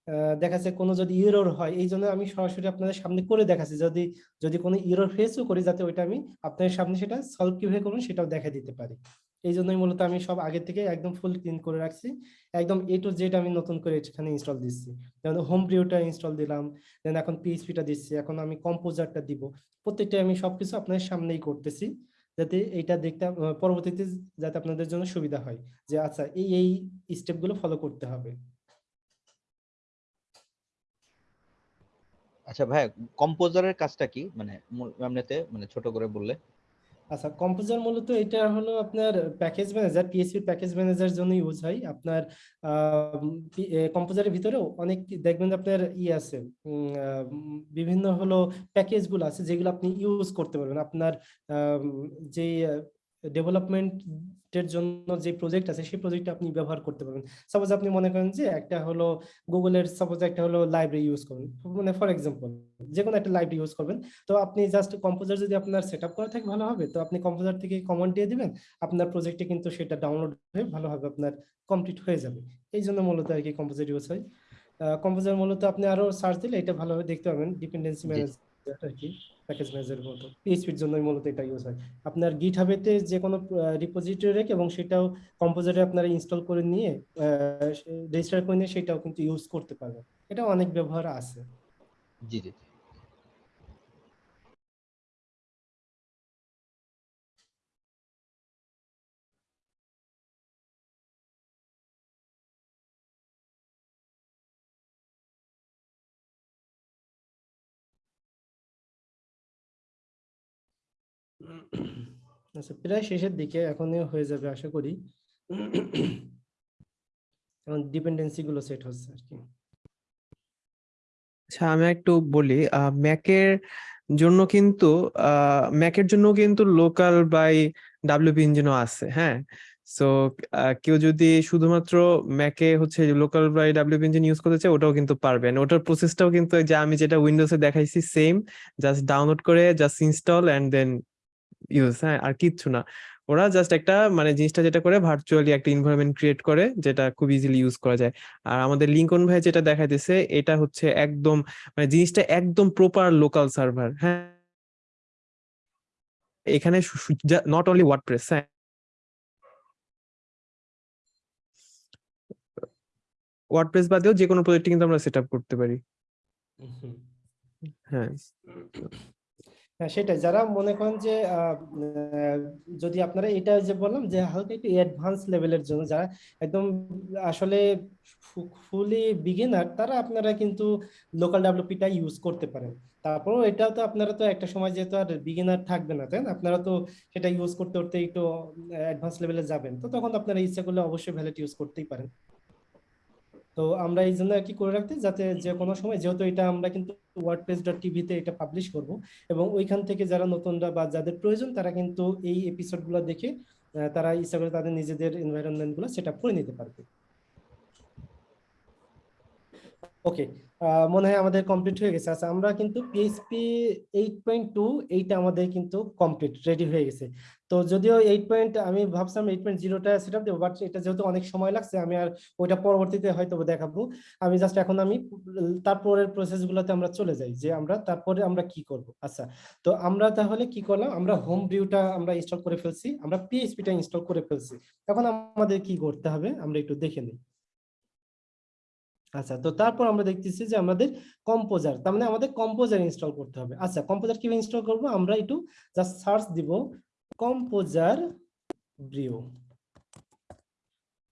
Speaker 2: আহ, দেখা যাচ্ছে কোনো যদি ইরর হয় এই জন্য আমি সরাসরি আপনাদের সামনে করে দেখাচ্ছি। যদি যদি কোনো ইরোর ফেসও করি যাতে ওইটা আমি আপনাদের সামনে সেটা সলভ কীভাবে করবেন সেটাও দেখা দিতে পারি। এই জন্যই মূলত আমি সব আগে থেকে একদম ফুল ক্লিন করে রাখছি। একদম এ টু জেড আমি নতুন করে এখানে ইনস্টল দিচ্ছি। যেমন হোম ভিউটা ইনস্টল দিলাম দেন এখন পিএইচপিটা দিচ্ছি, এখন আমি কম্পোজারটা দিব। প্রত্যেকটা আমি সবকিছু আপনাদের সামনেই করতেছি, যাতে এইটা দেখতে পরবর্তীতে যাতে আপনাদের জন্য সুবিধা হয় যে আচ্ছা এই এই স্টেপগুলো ফলো করতে হবে।
Speaker 6: আচ্ছা ভাই কম্পোজারের কাজটা কি? মানে এমনিতে মানে ছোট করে বললে।
Speaker 2: আচ্ছা কম্পোজার মূলত এটা হলো আপনার package manager PSP package manager জন্য ইউজ হয়। আপনার কম্পোজারের ভিতরেও অনেক দেখবেন আপনার ই আছে বিভিন্ন হলো প্যাকেজগুলো আছে যেগুলো আপনি ইউজ করতে পারবেন। আপনার যে ডেভেলপমেন্টের জন্য যে প্রজেক্ট আছে সেই প্রজেক্ট আপনি ব্যবহার করতে পারবেন। সাপোজ আপনি মনে করেন যে একটা হলো গুগলের সাপোজ একটা হলো লাইব্রেরি ইউজ করবেন। মানে ফর এক্সাম্পল যে কোনো একটা লাইব্রেরি ইউজ করবেন। তো আপনি জাস্ট কম্পোজার যদি আপনার সেট আপ করা থাকে ভালো হবে। তো আপনি কম্পোজার থেকে কমান্ড দিয়ে দিবেন। আপনার প্রজেক্টে কিন্তু সেটা ডাউনলোড হয়ে ভালোভাবে আপনার কমপ্লিট হয়ে যাবে। এই জন্য মূলত আর কি কম্পোজার ইউজ হয়। কম্পোজার মূলত আপনি আরও সার্চ দিলে এটা ভালোভাবে দেখতে পাবেন ডিপেন্ডেন্সি
Speaker 6: জি।
Speaker 2: প্যাকেজ ম্যানেজার মতো। পিএইচপির জন্যই মূলত এটা ইউজ হয়। আপনার গিট হাবেতে যে কোনো রিপোজিটরি রেখে এবং সেটাও কম্পোজারে আপনারা ইনস্টল করে নিয়ে রেজিস্টার করে নিয়ে সেটাও কিন্তু ইউজ করতে পারবেন। এটা অনেক ব্যবহার আছে।
Speaker 6: জি জি।
Speaker 2: আচ্ছা প্রায় শেষের দিকে এখনই হয়ে যাবে আশা করি। এখন ডিপেন্ডেন্সি গুলো সেট হচ্ছে আর কি।
Speaker 3: আচ্ছা আমি একটু বলি ম্যাকের জন্য কিন্তু ম্যাকের জন্য কিন্তু লোকাল বাই ডাব্লিউপি ইঞ্জিনও আছে হ্যাঁ? সো কেউ যদি শুধুমাত্র ম্যাকে হচ্ছে local by WP engine use করতে চায়, ওটাও কিন্তু পারবেন ওটার প্রসেসটাও কিন্তু যে আমি যেটা উইন্ডোজে দেখাইছি সেম জাস্ট ডাউনলোড করে just install and then use হ্যাঁ আর কিচ্ছু না। ওরা জাস্ট একটা মানে জিনিসটা যেটা করে ভার্চুয়ালি একটা এনভায়রনমেন্ট ক্রিয়েট করে যেটা খুব ইজিলি ইউজ করা যায়। আর আমাদের লিঙ্কন ভাই যেটা দেখাইতেছে এটা হচ্ছে একদম মানে জিনিসটা একদম প্রপার লোকাল সার্ভার হ্যাঁ। এখানে নট অনলি ওয়ার্ডপ্রেস হ্যাঁ। ওয়ার্ডপ্রেস বাদেও যে কোনো প্রজেক্ট কিন্তু আমরা সেট করতে পারি। হ্যাঁ।
Speaker 2: হ্যাঁ সেটাই। যারা মনে করেন যে যদি আপনারা এটা যে বললাম যে হালকা একটু অ্যাডভান্স লেভেলের জন্য যারা একদম আসলে ফুলি বিগিনার তারা আপনারা কিন্তু লোকাল ডেভেলপিটা ইউজ করতে পারেন। তারপরও এটাও তো আপনারা তো একটা সময় যেহেতু আর বিগিনার থাকবে না, তাই না? আপনারা তো সেটা ইউজ করতে করতে একটু অ্যাডভান্স লেভেলে যাবেন। তো তখন আপনারা ইচ্ছা করলে অবশ্যই ভ্যালিড ইউজ করতেই পারেন। তো আমরা এই জন্য কি করে রাখতে, যাতে যে কোনো সময়, যেহেতু এটা আমরা কিন্তু ওয়ার্ডপ্রেস ডট টিভিতে এটা পাবলিশ করব, এবং ওইখান থেকে যারা নতুনরা বা যাদের প্রয়োজন, তারা কিন্তু এই এপিসোডগুলো দেখে তারা ইচ্ছা করে তাদের নিজেদের এনভায়রনমেন্টগুলো সেট আপ করে নিতে পারবে। ওকে মনে হয় আমাদের কমপ্লিট হয়ে গেছে। আচ্ছা আমরা কিন্তু পিএইচপি এইট পয়েন্ট টু এইটা আমাদের কিন্তু কমপ্লিট রেডি হয়ে গেছে। তো যদিও এইট পয়েন্ট আমি ভাবছিলাম এইট পয়েন্ট জিরোটা সেট আপ দেবো বাট এটা যেহেতু অনেক সময় লাগছে, আমি আর ওইটা পরবর্তীতে হয়তো দেখাবো। আমি জাস্ট এখন আমি তারপরের প্রসেস গুলোতে আমরা চলে যাই, যে আমরা তারপরে আমরা কি করব। আচ্ছা তো আমরা তাহলে কি করলাম, আমরা হোম ভিউটা আমরা ইনস্টল করে ফেলছি, আমরা পিএইচপিটা ইনস্টল করে ফেলছি। এখন আমাদের কি করতে হবে, আমরা একটু দেখে নিই। আচ্ছা তো তারপর আমরা দেখতেছি যে আমাদের কম্পোজার তার মানে আমাদের কম্পোজার ইনস্টল করতে হবে। আচ্ছা কম্পোজার কীভাবে ইনস্টল করব, আমরা একটু জাস্ট সার্চ দিব। কম্পোজার ব্রিও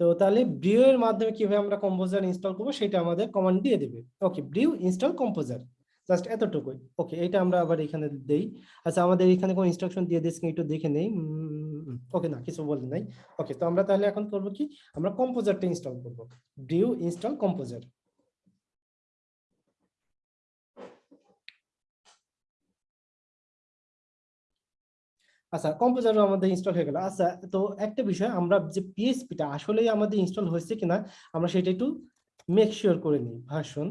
Speaker 2: তো তাহলে ব্রিও এর মাধ্যমে কীভাবে আমরা কম্পোজার ইনস্টল করব সেটা আমাদের কমান্ড দিয়ে দেবে। Okay brew install composer. Just এতটুকুই। ওকে এটা আমরা আবার এখানে দেই। আচ্ছা আমাদের এখানে কোন ইনস্ট্রাকশন দিয়ে দিয়েছে একটু দেখে নেই। ওকে না, কিছু বলে নাই। ওকে তো আমরা তাহলে এখন করব কি? আমরা কম্পোজারটা ইনস্টল করব। Brew install composer. আচ্ছা কম্পোজারও আমাদের ইনস্টল হয়ে গেল। আচ্ছা তো একটা বিষয়, আমরা যে পিএসপিটা আসলেই আমাদের ইনস্টল হয়েছে কিনা, আমরা সেটা একটু মেক শিওর করে নিই। ভাষণ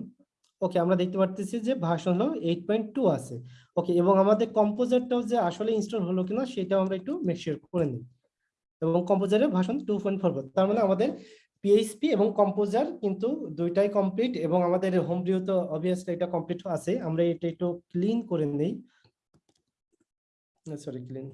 Speaker 2: ওকে আমরা দেখতে পারতেছি যে ভাষণ হলো এইট পয়েন্ট টু আছে ওকে এবং আমাদের কম্পোজারটাও যে আসলে ইনস্টল হলো কিনা, সেটাও আমরা একটু মেক শিওর করে নিই। এবং কম্পোজারের ভাষণ টু পয়েন্ট ফোর তার মানে আমাদের পিএইচপি এবং কম্পোজার কিন্তু দুইটাই কমপ্লিট এবং আমাদের হোম ভিউ তো অবভিয়াসলি এটা কমপ্লিট আছে, আমরা এটা একটু ক্লিন করে নেই। সরি ক্লিন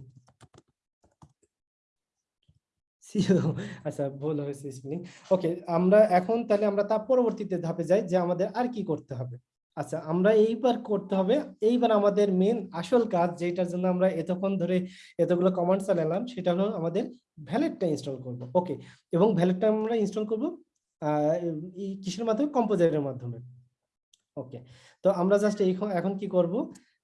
Speaker 2: আচ্ছা ভুল হয়েছে স্পেলিং ওকে আমরা এখন তাহলে আমরা তার পরবর্তীতে ধাপে যাই যে আমাদের আর কি করতে হবে। আচ্ছা আমরা এইবার করতে হবে, এইবার আমাদের মেন আসল কাজ যেটার জন্য আমরা এতক্ষণ ধরে এতগুলো কমান্ড চালালাম সেটা হলো আমাদের ভ্যালেটটা ইনস্টল করব। ওকে এবং ভ্যালেটটা আমরা ইনস্টল করব কিসের মাধ্যমে? কম্পোজারের মাধ্যমে। ওকে তো আমরা জাস্ট এখন কি করব?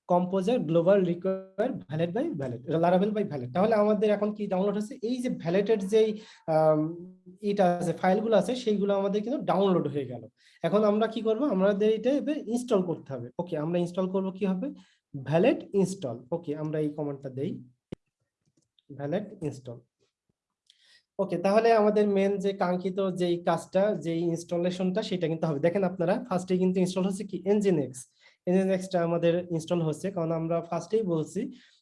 Speaker 2: Composer global require Valet by Valet Laravel by Valet তাহলে আমাদের এখন কি ডাউনলোড হচ্ছে? এই যে ভ্যালেটের যেই এটা আছে, ফাইলগুলো আছে, সেইগুলো আমাদের কিন্তু ডাউনলোড হয়ে গেল। এখন আমরা কি করব? আমাদের এটা এবার ইনস্টল করতে হবে। ওকে আমরা ইনস্টল করব কি হবে? ভ্যালেট ইনস্টল ওকে আমরা এই কমান্ডটা দেই। ভ্যালেট ইনস্টল ওকে তাহলে আমাদের মেন যে কাঙ্ক্ষিত যেই কাজটা, যেই ইনস্টলেশনটা সেটা কিন্তু হবে। দেখেন আপনারা ফার্স্টে কিন্তু ইনস্টল হচ্ছে কি? এনজিনেক্স এনজিনেক্সটা আমাদের ইনস্টল হচ্ছে কারণ আমরা ফার্স্টেই বলছি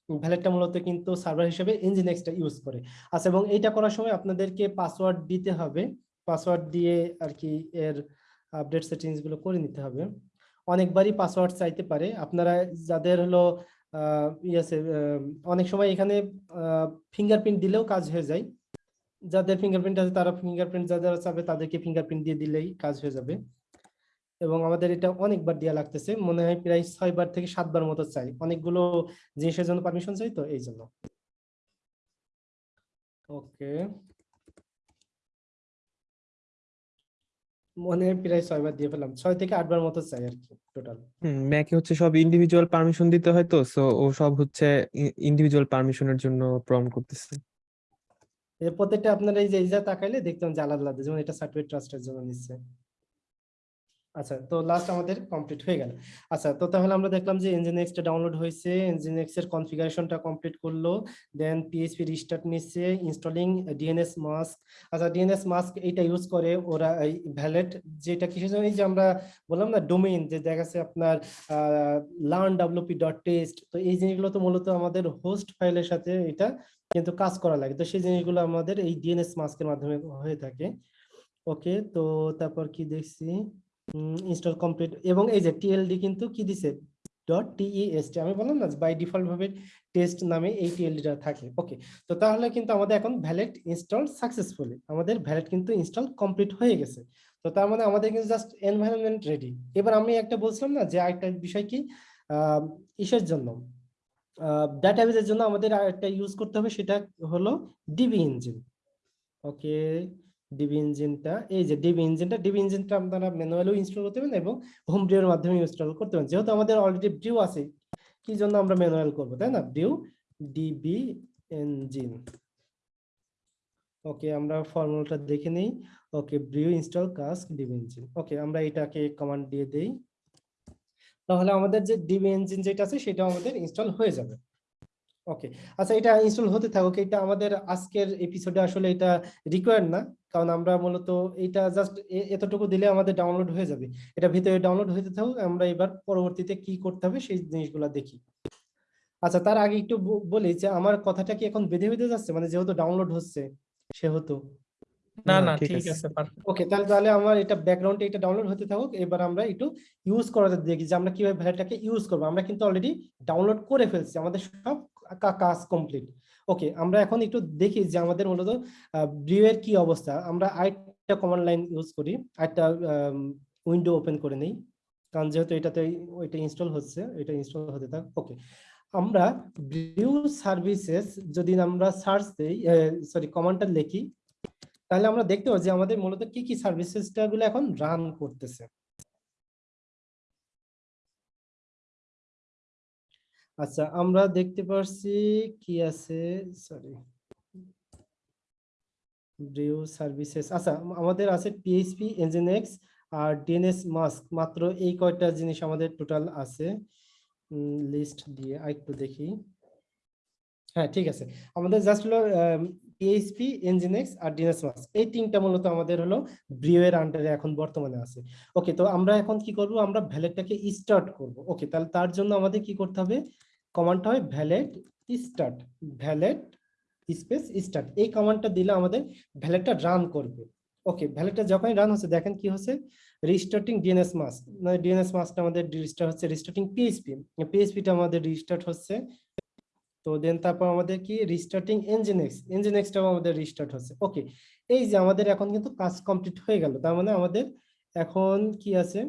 Speaker 2: ভ্যালেটটা মূলত কিন্তু সার্ভার হিসেবে এনজিনেক্সটা ইউজ করে। আচ্ছা এবং এইটা করার সময় আপনাদেরকে পাসওয়ার্ড দিতে হবে। পাসওয়ার্ড দিয়ে আর কি এর আপডেট সেটিংসগুলো করে নিতে হবে। অনেকবারই পাসওয়ার্ড চাইতে পারে। আপনারা যাদের হলো আহ, ই আছে আহ, অনেক সময় এখানে ফিঙ্গারপ্রিন্ট দিলেও কাজ হয়ে যায়। যাদের ফিঙ্গারপ্রিন্ট আছে তারা ফিঙ্গারপ্রিন্ট যাদের চাবে তাদেরকে ফিঙ্গারপ্রিন্ট দিয়ে দিলেই কাজ হয়ে যাবে। এবং আমাদের এটা অনেকবার দেওয়া লাগতেছে। মনে হয় প্রায় ছয়বার থেকে সাতবার মতো চাই। অনেকগুলো জিনিসের জন্য পারমিশন চাই তো এই জন্য। ওকে। মনে হয় প্রায় ছয়বার দিয়ে ফেলাম ছয় থেকে আটবার মতো চাই আর কি টোটাল
Speaker 3: হুম ম্যাকে হচ্ছে সব ইন্ডিভিজুয়াল পারমিশন দিতে হয় তো সো ও সব হচ্ছে ইন্ডিভিজুয়াল পারমিশনের জন্য প্রম্পট করতেছে।
Speaker 2: প্রত্যেকটা আপনারা এই যে এই যা তাকাইলে দেখতাম যে আলাদা আলাদা যেমন এটা সার্টিফিকেট ট্রাস্টের জন্য নিচ্ছে। আচ্ছা তো লাস্ট আমাদের কমপ্লিট হয়ে গেল। আচ্ছা তো তাহলে আমরা দেখলাম যে nginx টা ডাউনলোড হয়েছে, nginx এর কনফিগারেশনটা কমপ্লিট করল দেন পিএইচপি রিস্টার্ট নিচ্ছে ইনস্টলিং ডিএনএস মাস্ক আচ্ছা ডিএনএস মাস্ক এইটা ইউজ করে, ওরা এই ভ্যালেট যেটা কিসের জন্য, এই যে আমরা বললাম না ডোমেইন যে দেখা যাচ্ছে আপনার লার্ন ডাব্লিউপি ডট টেস্ট তো এই জিনিসগুলো তো মূলত আমাদের হোস্ট ফাইলের সাথে এটা কিন্তু কাজ করা লাগে। তো সেই জিনিসগুলো আমাদের এই ডিএনএস মাস্কের মাধ্যমে হয়ে থাকে। ওকে তো তারপর কি দেখছি? ইনস্টল কমপ্লিট এবং এই যে টিএলডি কিন্তু কি দিছে? ডট টিইএসটি আমি বললাম না বাই ডিফল্ট ভাবে টেস্ট নামে এই টিএলডিটা থাকে। ওকে তো তাহলে কিন্তু আমাদের এখন ভ্যালেট ইনস্টল সাকসেসফুলি আমাদের ভ্যালেট কিন্তু ইনস্টল কমপ্লিট হয়ে গেছে। তো তার মানে আমাদের কিন্তু জাস্ট এনভায়রনমেন্ট রেডি এবার আমি একটা বলছিলাম না যে আরেকটা বিষয় কি? ইসের জন্য। ডাটাবেজের জন্য আমাদের একটা ইউজ করতে হবে, সেটা হলো ডিবি ইঞ্জিন ওকে ডিবি ইঞ্জিনটা এই যে ডিবি ইঞ্জিনটা ডিবি ইঞ্জিনটা আপনারা ম্যানুয়ালিও ইনস্টল করতে পারেন এবং হোম ব্রিউর মাধ্যমে ইনস্টল করতে পারেন যেহেতু আমাদের অলরেডি ব্রিউ আছে, কি জন্য আমরা ম্যানুয়াল করব, তাই না? ব্রিউ ডিবি ইঞ্জিন ওকে আমরা ফর্মুলাটা দেখে নেই। Okay brew install cask DB engine okay আমরা এটাকে কমান্ড দিয়ে দেই। তাহলে আমাদের যে ডিবি ইঞ্জিন যেটা আছে সেটা আমাদের ইনস্টল হয়ে যাবে। ওকে আচ্ছা এটা ইনস্টল হতে থাকুক এটা আমাদের আজকের এপিসোডে আসলে এটা রিকোয়ার্ড না। কারণ আমরা মূলত এটা জাস্ট এতটুকু দিলে আমাদের ডাউনলোড হয়ে যাবে। এটা ভিতরে ডাউনলোড হতে থাকুক আমরা এবার পরবর্তীতে কি করতে হবে সেই জিনিসগুলো দেখি। আচ্ছা তার আগে একটু বলি যে আমার কথাটা কি এখন বেঁধে বেঁধে যাচ্ছে? মানে যেহেতু ডাউনলোড হচ্ছে সেহেতু।
Speaker 1: না
Speaker 3: না, ঠিক আছে।
Speaker 2: ওকে তাহলে তাহলে আমার এটা ব্যাকগ্রাউন্ডে এটা ডাউনলোড হতে থাকুক এবার আমরা একটু ইউজ করাতে দেখি যে আমরা কীভাবে ভ্যালুটাকে ইউজ করব। আমরা কিন্তু অলরেডি ডাউনলোড করে ফেলছি আমাদের সব কাজ কমপ্লিট ওকে আমরা এখন একটু দেখি যে আমাদের মূলত ব্রিউ এর কি অবস্থা। আমরা আরেকটা কমান্ড লাইন ইউজ করি, আরেকটা উইন্ডো ওপেন করে নেই, কারণ যেহেতু এটাতে ওইটা ইনস্টল হচ্ছে, এটা ইনস্টল হতে থাক। ওকে আমরা ব্রিউ সার্ভিসেস যদি আমরা সার্চ দেই সরি কমান্ডটা লিখি, তাহলে আমরা দেখতে পাবো যে আমাদের মূলত কি কি সার্ভিসেসটা গুলো এখন রান করতেছে। আচ্ছা আমরা দেখতে পারছি কি আছে? সরি ব্রিউ সার্ভিসেস আচ্ছা আমাদের আছে পিএইচপি এনজিনএক্স আর ডিএনএস মাস্ক মাত্র এই কয়টা জিনিস আমাদের টোটাল আছে। লিস্ট দিয়ে আরেকটু দেখি। হ্যাঁ ঠিক আছে। আমাদের জাস্ট হলো পিএইচপি এনজিনএক্স আর ডিএনএস মাস্ক এই তিনটা মূলত আমাদের হলো ব্রিউ এর আন্ডারে এখন বর্তমানে আছে। ওকে তো আমরা এখন কি করব? আমরা ভ্যালেটটাকে স্টার্ট করব। ওকে তাহলে তার জন্য আমাদের কি করতে হবে? কমান্ডটা হয় Valet start Valet space start এই কমান্ডটা দিলে আমাদের ভ্যালেটটা রান করবে। ওকে ভ্যালেটটা যখনই রান হচ্ছে, দেখেন কি হচ্ছে? রিস্টার্টিং ডিএনএস মাস্ক মানে ডিএনএস মাস্কটা আমাদের রিস্টার্ট হচ্ছে রিস্টার্টিং পিএইচপি পিএইচপিটা আমাদের রিস্টার্ট হচ্ছে। তো দেন তারপর আমাদের কি? রিস্টার্টিং এনজিনেক্স এনজিনেক্সটাও আমাদের রিস্টার্ট হচ্ছে। ওকে এই যে আমাদের এখন কিন্তু কাজ কমপ্লিট হয়ে গেল, তার মানে আমাদের এখন কি আছে?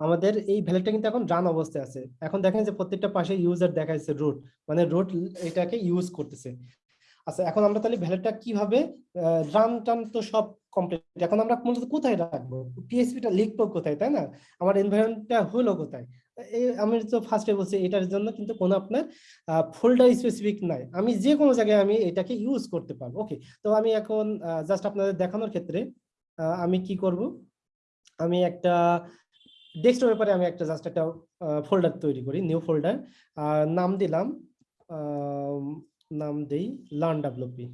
Speaker 2: আমাদের এই ভ্যালিডটা কিন্তু এখন রান অবস্থায় আছে। এখন দেখেন যে প্রত্যেকটা পাশে ইউজার দেখাচ্ছে রুট মানে রুট এটাকে ইউজ করতেছে। আচ্ছা এখন আমরা তাহলে ভ্যালিডটা কীভাবে রান টান তো সব কমপ্লিট এখন আমরা মূলত কোথায় রাখব? পিএসপিটা লিখব কোথায়, তাই না? আমার এনভায়রনমেন্টটা হলো কোথায়? আমি তো ফার্স্টে বলছি, এটার জন্য কিন্তু কোনো আপনার ফোল্ডার স্পেসিফিক নাই। আমি যে কোনো জায়গায় আমি এটাকে ইউজ করতে পারব। ওকে তো আমি এখন জাস্ট আপনাদের দেখানোর ক্ষেত্রে আমি কি করব? আমি একটা ডেস্কটপ ব্যাপারে আমি একটা জাস্ট একটা ফোল্ডার তৈরি করি নিউ ফোল্ডার নাম দিলাম নাম দেই learn WP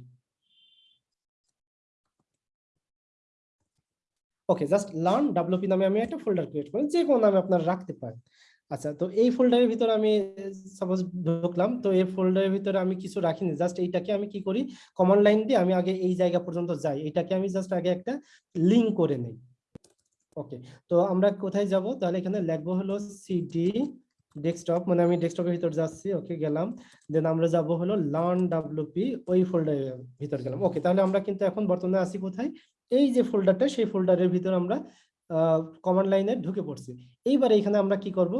Speaker 2: okay just learn WP নামে আমি একটা ফোল্ডার ক্রিয়েট করি, যে কোনো নামে আপনারা রাখতে পারেন। আচ্ছা তো এই ফোল্ডারের ভিতরে আমি সাপোজ ঢুকলাম, তো এই ফোল্ডারের ভিতরে আমি কিছু রাখিনি জাস্ট এইটাকে আমি কি করি? কমান্ড লাইন দিয়ে আমি আগে এই জায়গা পর্যন্ত যাই, এটাকে আমি জাস্ট আগে একটা লিঙ্ক করে নেই। ওকে তো আমরা কোথায় যাব? তাহলে এখানে লিখব হলো সিডি ডেস্কটপ মানে আমি ডেস্কটপের ভিতর যাচ্ছি ওকে গেলাম। দেন আমরা যাব হলো লার্ন ডাব্লিউপি ওই ফোল্ডারের ভিতর গেলাম। ওকে তাহলে আমরা কিন্তু এখন বর্তমানে আছি কোথায়? এই যে ফোল্ডারটা সেই ফোল্ডারের ভিতর আমরা কমান্ড লাইনে ঢুকে পড়ছি। এইবার এখানে আমরা কি করব?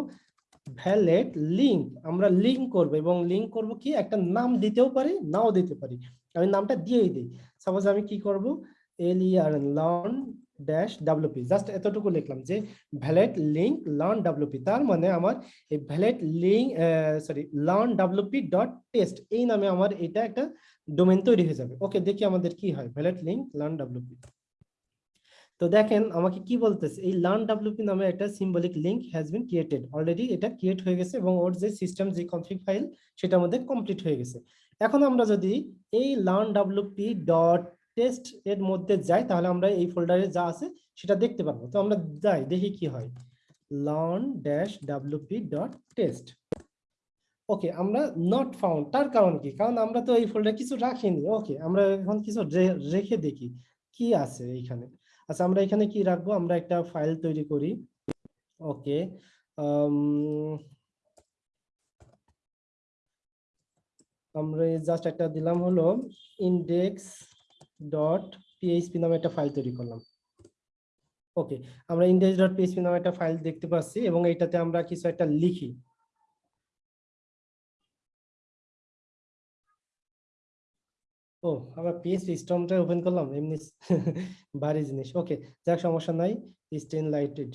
Speaker 2: ভ্যালেট লিঙ্ক আমরা লিঙ্ক করব এবং লিঙ্ক করব কি? একটা নাম দিতেও পারি, নাও দিতে পারি। আমি নামটা দিয়েই দিই। সাপোজ আমি কি করব? L E R learn dash WP just এতটুকু লিখলাম যে ভ্যালেট লিঙ্ক লার্ন ডাব্লিউপি তার মানে আমার এই Valet link sorry learn WP dot test এই নামে আমার এটা একটা ডোমেন তৈরি হয়ে যাবে। ওকে দেখি আমাদের কি হয়। ভ্যালেট লিঙ্ক লার্ন ডাব্লিউপি তো দেখেন, আমাকে কি বলতেছে? এই লার্ন ডাব্লিউপি নামে একটা symbolic link has been created already এটা ক্রিয়েট হয়ে গেছে এবং ওর যে সিস্টেম যে কনফিগ ফাইল সেটা মধ্যে কমপ্লিট হয়ে গেছে। এখন আমরা যদি এই লার্ন ডাব্লিউপি ডট টেস্ট এর মধ্যে যাই, তাহলে আমরা এই ফোল্ডারে যা আছে সেটা দেখতে পারব। তো আমরা যাই, দেখি কি হয়। Learn dash WP dot test okay আমরা নট ফাউন্ড তার কারণ কি? কারণ আমরা তো এই ফোল্ডারে কিছু রাখিনি। ওকে আমরা এখন কিছু রেখে দেখি কি আছে এইখানে আচ্ছা আমরা এখানে কি রাখব? আমরা একটা ফাইল তৈরি করি। ওকে আমরা জাস্ট একটা দিলাম হলো ইন্ডেক্স ডট পিএইচপি নামে একটা ফাইল তৈরি করলাম। ওকে আমরা ইন্ডেক্স ডট পিএইচপি নামে একটা ফাইল দেখতে পাচ্ছি এবং এইটাতে আমরা কিছু একটা লিখি। ও, আমরা পিএইচপি স্টর্মটা ওপেন করলাম, এমনি ভারী জিনিস। ওকে যাক, সমস্যা নাই স্টেন লাইটেড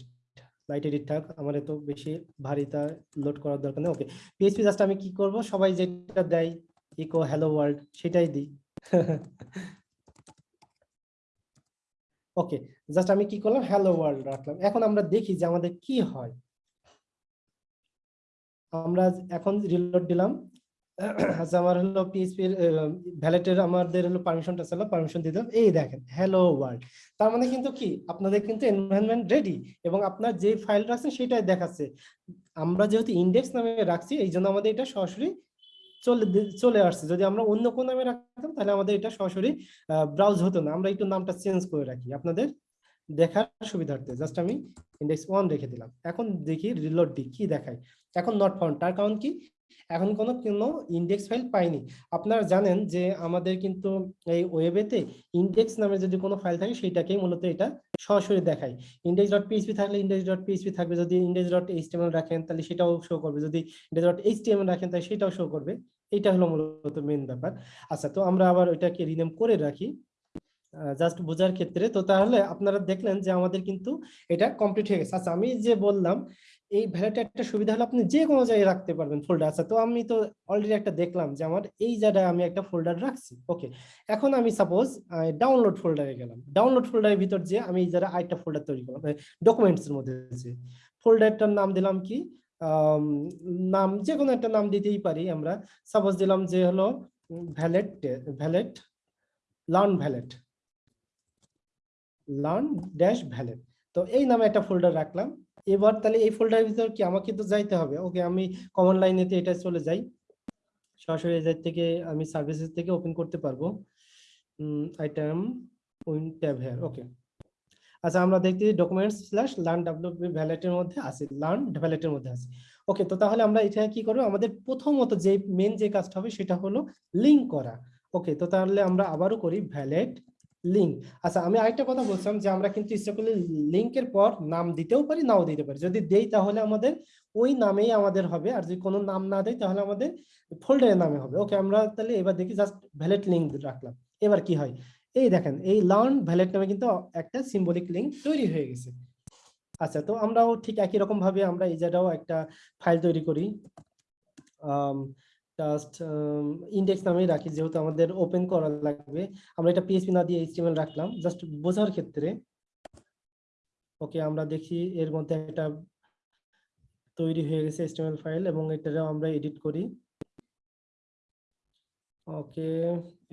Speaker 2: লাইট এডিট থাক, আমার এত বেশি ভারীটা লোড করার দরকার নেই। ওকে পিএইচপি জাস্ট আমি কি করব? সবাই যেটা দেয় ইকো হ্যালো ওয়ার্ল্ড সেটাই দিই। ওকে জাস্ট আমি কি করলাম? হ্যালো ওয়ার্ল্ড রাখলাম। এখন আমরা দেখি যে আমাদের কি হয়। আমরা এখন রিলোড দিলাম। আচ্ছা আমার হলো পিএইচপি ভ্যালেটের আমাদের হলো পারমিশনটা ছিল পারমিশন দিলাম। এই দেখেন হ্যালো ওয়ার্ল্ড তার মানে কিন্তু কি? আপনাদের কিন্তু এনভায়রনমেন্ট রেডি এবং আপনার যে ফাইল রাখছেন সেটাই দেখাচ্ছে। আমরা যেহেতু ইন্ডেক্স নামে রাখছি এই জন্য আমাদের এটা সরাসরি চলে চলে আসছে। যদি আমরা অন্য কোন নামে রাখতাম, তাহলে আমাদের এটা সরাসরি ব্রাউজ হতো না। আমরা একটু নামটা চেঞ্জ করে রাখি। আপনাদের দেখার সুবিধার্থে জাস্ট আমি ইন্ডেক্স ওয়ান রেখে দিলাম। এখন দেখি রিলোড কি দেখায়। এখন নট ফাউন্ড তার কারণ কি? এখন কোনো কোনো ইন্ডেক্স ফাইল পাইনি। আপনারা জানেন যে আমাদের কিন্তু এই ওয়েবেতে ইন্ডেক্স নামে যদি কোনো ফাইল থাকে সেটাকেই মূলত এটা সরাসরি দেখায়। ইন্ডেক্স ডট পিএইচপি থাকলে ইন্ডেক্স ডট পিএইচপি থাকবে, যদি ইন্ডেক্স ডট এইচটিএমএল রাখেন তাহলে সেটাও শো করবে। যদি ইন্ডেক্স ডট এইচটিএমএল রাখেন তাহলে সেটাও শো করবে। এইটা হলো মূলত মেন ব্যাপার। আচ্ছা তো আমরা আবার ওইটাকে রিনেম করে রাখি জাস্ট বোঝার ক্ষেত্রে। তো তাহলে আপনারা দেখলেন যে আমাদের কিন্তু এটা কমপ্লিট হয়ে গেছে। আচ্ছা আমি যে বললাম এই ভ্যালিটা একটা সুবিধা হলো আপনি যে কোনো জায়গায় রাখতে পারবেন ফোল্ডার আছে। তো আমি তো অলরেডি একটা দেখলাম যে আমার এই জায়গায় আমি একটা ফোল্ডার রাখছি। ওকে এখন আমি সাপোজ ডাউনলোড ফোল্ডারে গেলাম। ডাউনলোড ফোল্ডারের ভিতর যে আমি এই জায়গায় আরেকটা ফোল্ডার তৈরি করলাম ডকুমেন্টস এর মধ্যে যে ফোল্ডারটার নাম দিলাম কি? নাম যে কোনো একটা নাম দিতেই পারি আমরা। সাপোজ দিলাম যে হলো Valet Valet learn Valet learn dash Valet তো এই নামে একটা ফোল্ডার রাখলাম। এবার তাহলে এই ফোল্ডারের ভিতর কি আমাকে তো যাইতে হবে? ওকে, আমি কমন লাইনেতে এটা চলে যাই। সরাসরি এজার থেকে আমি সার্ভিসেস থেকে ওপেন করতে পারব। ITerm win tab here okay আচ্ছা আমরা দেখতে ডকুমেন্টস স্ল্যাশ লার্ন ডাব্লিউপি ভ্যালেটের মধ্যে আছে লার্ন ভ্যালেটের মধ্যে আছে। ওকে তো তাহলে আমরা এটা কি করব? আমাদের প্রথমত যে মেন যে কাজটা হবে সেটা হলো লিঙ্ক করা। ওকে তো তাহলে আমরা আবারও করি ভ্যালিড লিঙ্ক আচ্ছা আমি আরেকটা কথা বলছিলাম যে আমরা কিন্তু ইচ্ছা করলে লিঙ্কের পর নাম দিতেও পারি, নাও দিতে পারি। যদি দেই তাহলে আমাদের ওই নামেই আমাদের হবে, আর যদি কোনো নাম না দেয় তাহলে আমাদের ফোল্ডারের নামে হবে। ওকে আমরা তাহলে এবার দেখি জাস্ট ভ্যালিড লিঙ্ক রাখলাম। এবার কি হয়? এই দেখেন, এই লার্ন ভ্যালিড নামে কিন্তু একটা সিম্বলিক লিঙ্ক তৈরি হয়ে গেছে। আচ্ছা তো আমরাও ঠিক একই রকম ভাবে আমরা এই জায়গাও একটা ফাইল তৈরি করি। জাস্ট ইন্ডেক্স নামেই রাখি, যেহেতু আমাদের ওপেন করা লাগবে। আমরা এটা পিএসপি না দিয়ে এইচটিএমএল রাখলাম। জাস্ট বোঝার ক্ষেত্রে, ওকে, আমরা দেখি এর মধ্যে একটা তৈরি হয়ে গেছে এইচটিএমএল ফাইল এবং এটাও আমরা এডিট করি। ওকে,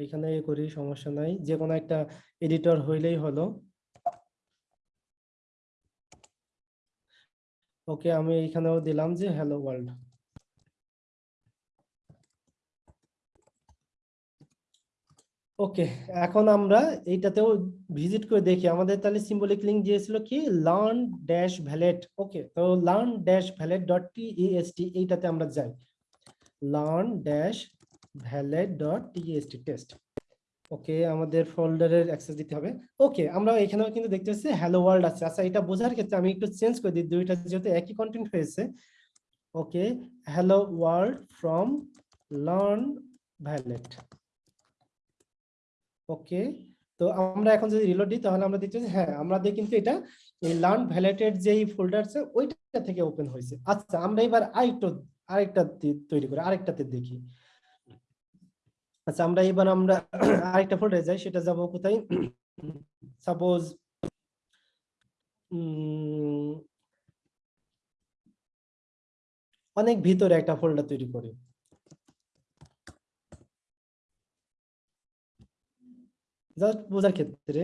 Speaker 2: এখানে এ করি, সমস্যা নাই। যে কোনো একটা এডিটর হইলেই হলো। ওকে, আমি এখানেও দিলাম যে হ্যালো ওয়ার্ল্ড ওকে, এখন আমরা এইটাতেও ভিজিট করে দেখি। আমাদের তাহলে সিম্বলিক লিঙ্ক দিয়েছিল কি? লার্ন ড্যাশ ভ্যালেট ওকে, তো learn dash Valet dot TST এইটাতে আমরা যাই। Learn dash Valet dot TST test okay, আমাদের ফোল্ডারের অ্যাক্সেস দিতে হবে। ওকে আমরা এখানেও কিন্তু দেখতে পাচ্ছি হ্যালো ওয়ার্ল্ড আছে। আচ্ছা এটা বোঝার ক্ষেত্রে আমি একটু চেঞ্জ করে দিই, দুইটা যেহেতু একই কন্টেন্ট হয়েছে। Okay hello world from learn Valet okay তো আমরা এখন যদি রিলোড দিই, তাহলে আমরা দেখছি হ্যাঁ আমাদের কিন্তু এটা লার্ন ভ্যালেটের যেই ফোল্ডার আছে, ওইটা থেকে ওপেন হয়েছে। আচ্ছা আমরা এবার আরেকটু, আরেকটা তৈরি করি, আরেকটাতে দেখি। আচ্ছা আমরা এবার আমরা আরেকটা ফোল্ডারে যাই, সেটা যাব কোথায়? সাপোজ অনেক ভিতরে একটা ফোল্ডার তৈরি করি। জাস্ট বোঝার ক্ষেত্রে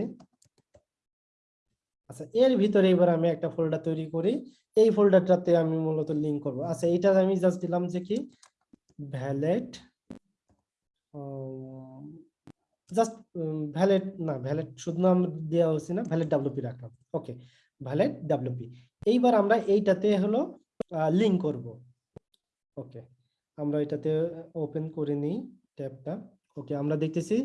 Speaker 2: আচ্ছা এর ভিতরে এবার আমি একটা ফোল্ডার তৈরি করি। এই ফোল্ডারটাতে আমি মূলত লিঙ্ক করব। আচ্ছা এটা আমি জাস্ট দিলাম যে কি? ভ্যালেট জাস্ট ভ্যালেট না ভ্যালেট শুধু নাম দেওয়া হচ্ছে না ভ্যালেট ডাব্লিউপি রাখলাম। ওকে ভ্যালেট ডাব্লিউপি এইবার আমরা এইটাতে হলো লিংক করব। ওকে আমরা এটাতে ওপেন করে নিই ট্যাবটা ওকে আমরা দেখতেছি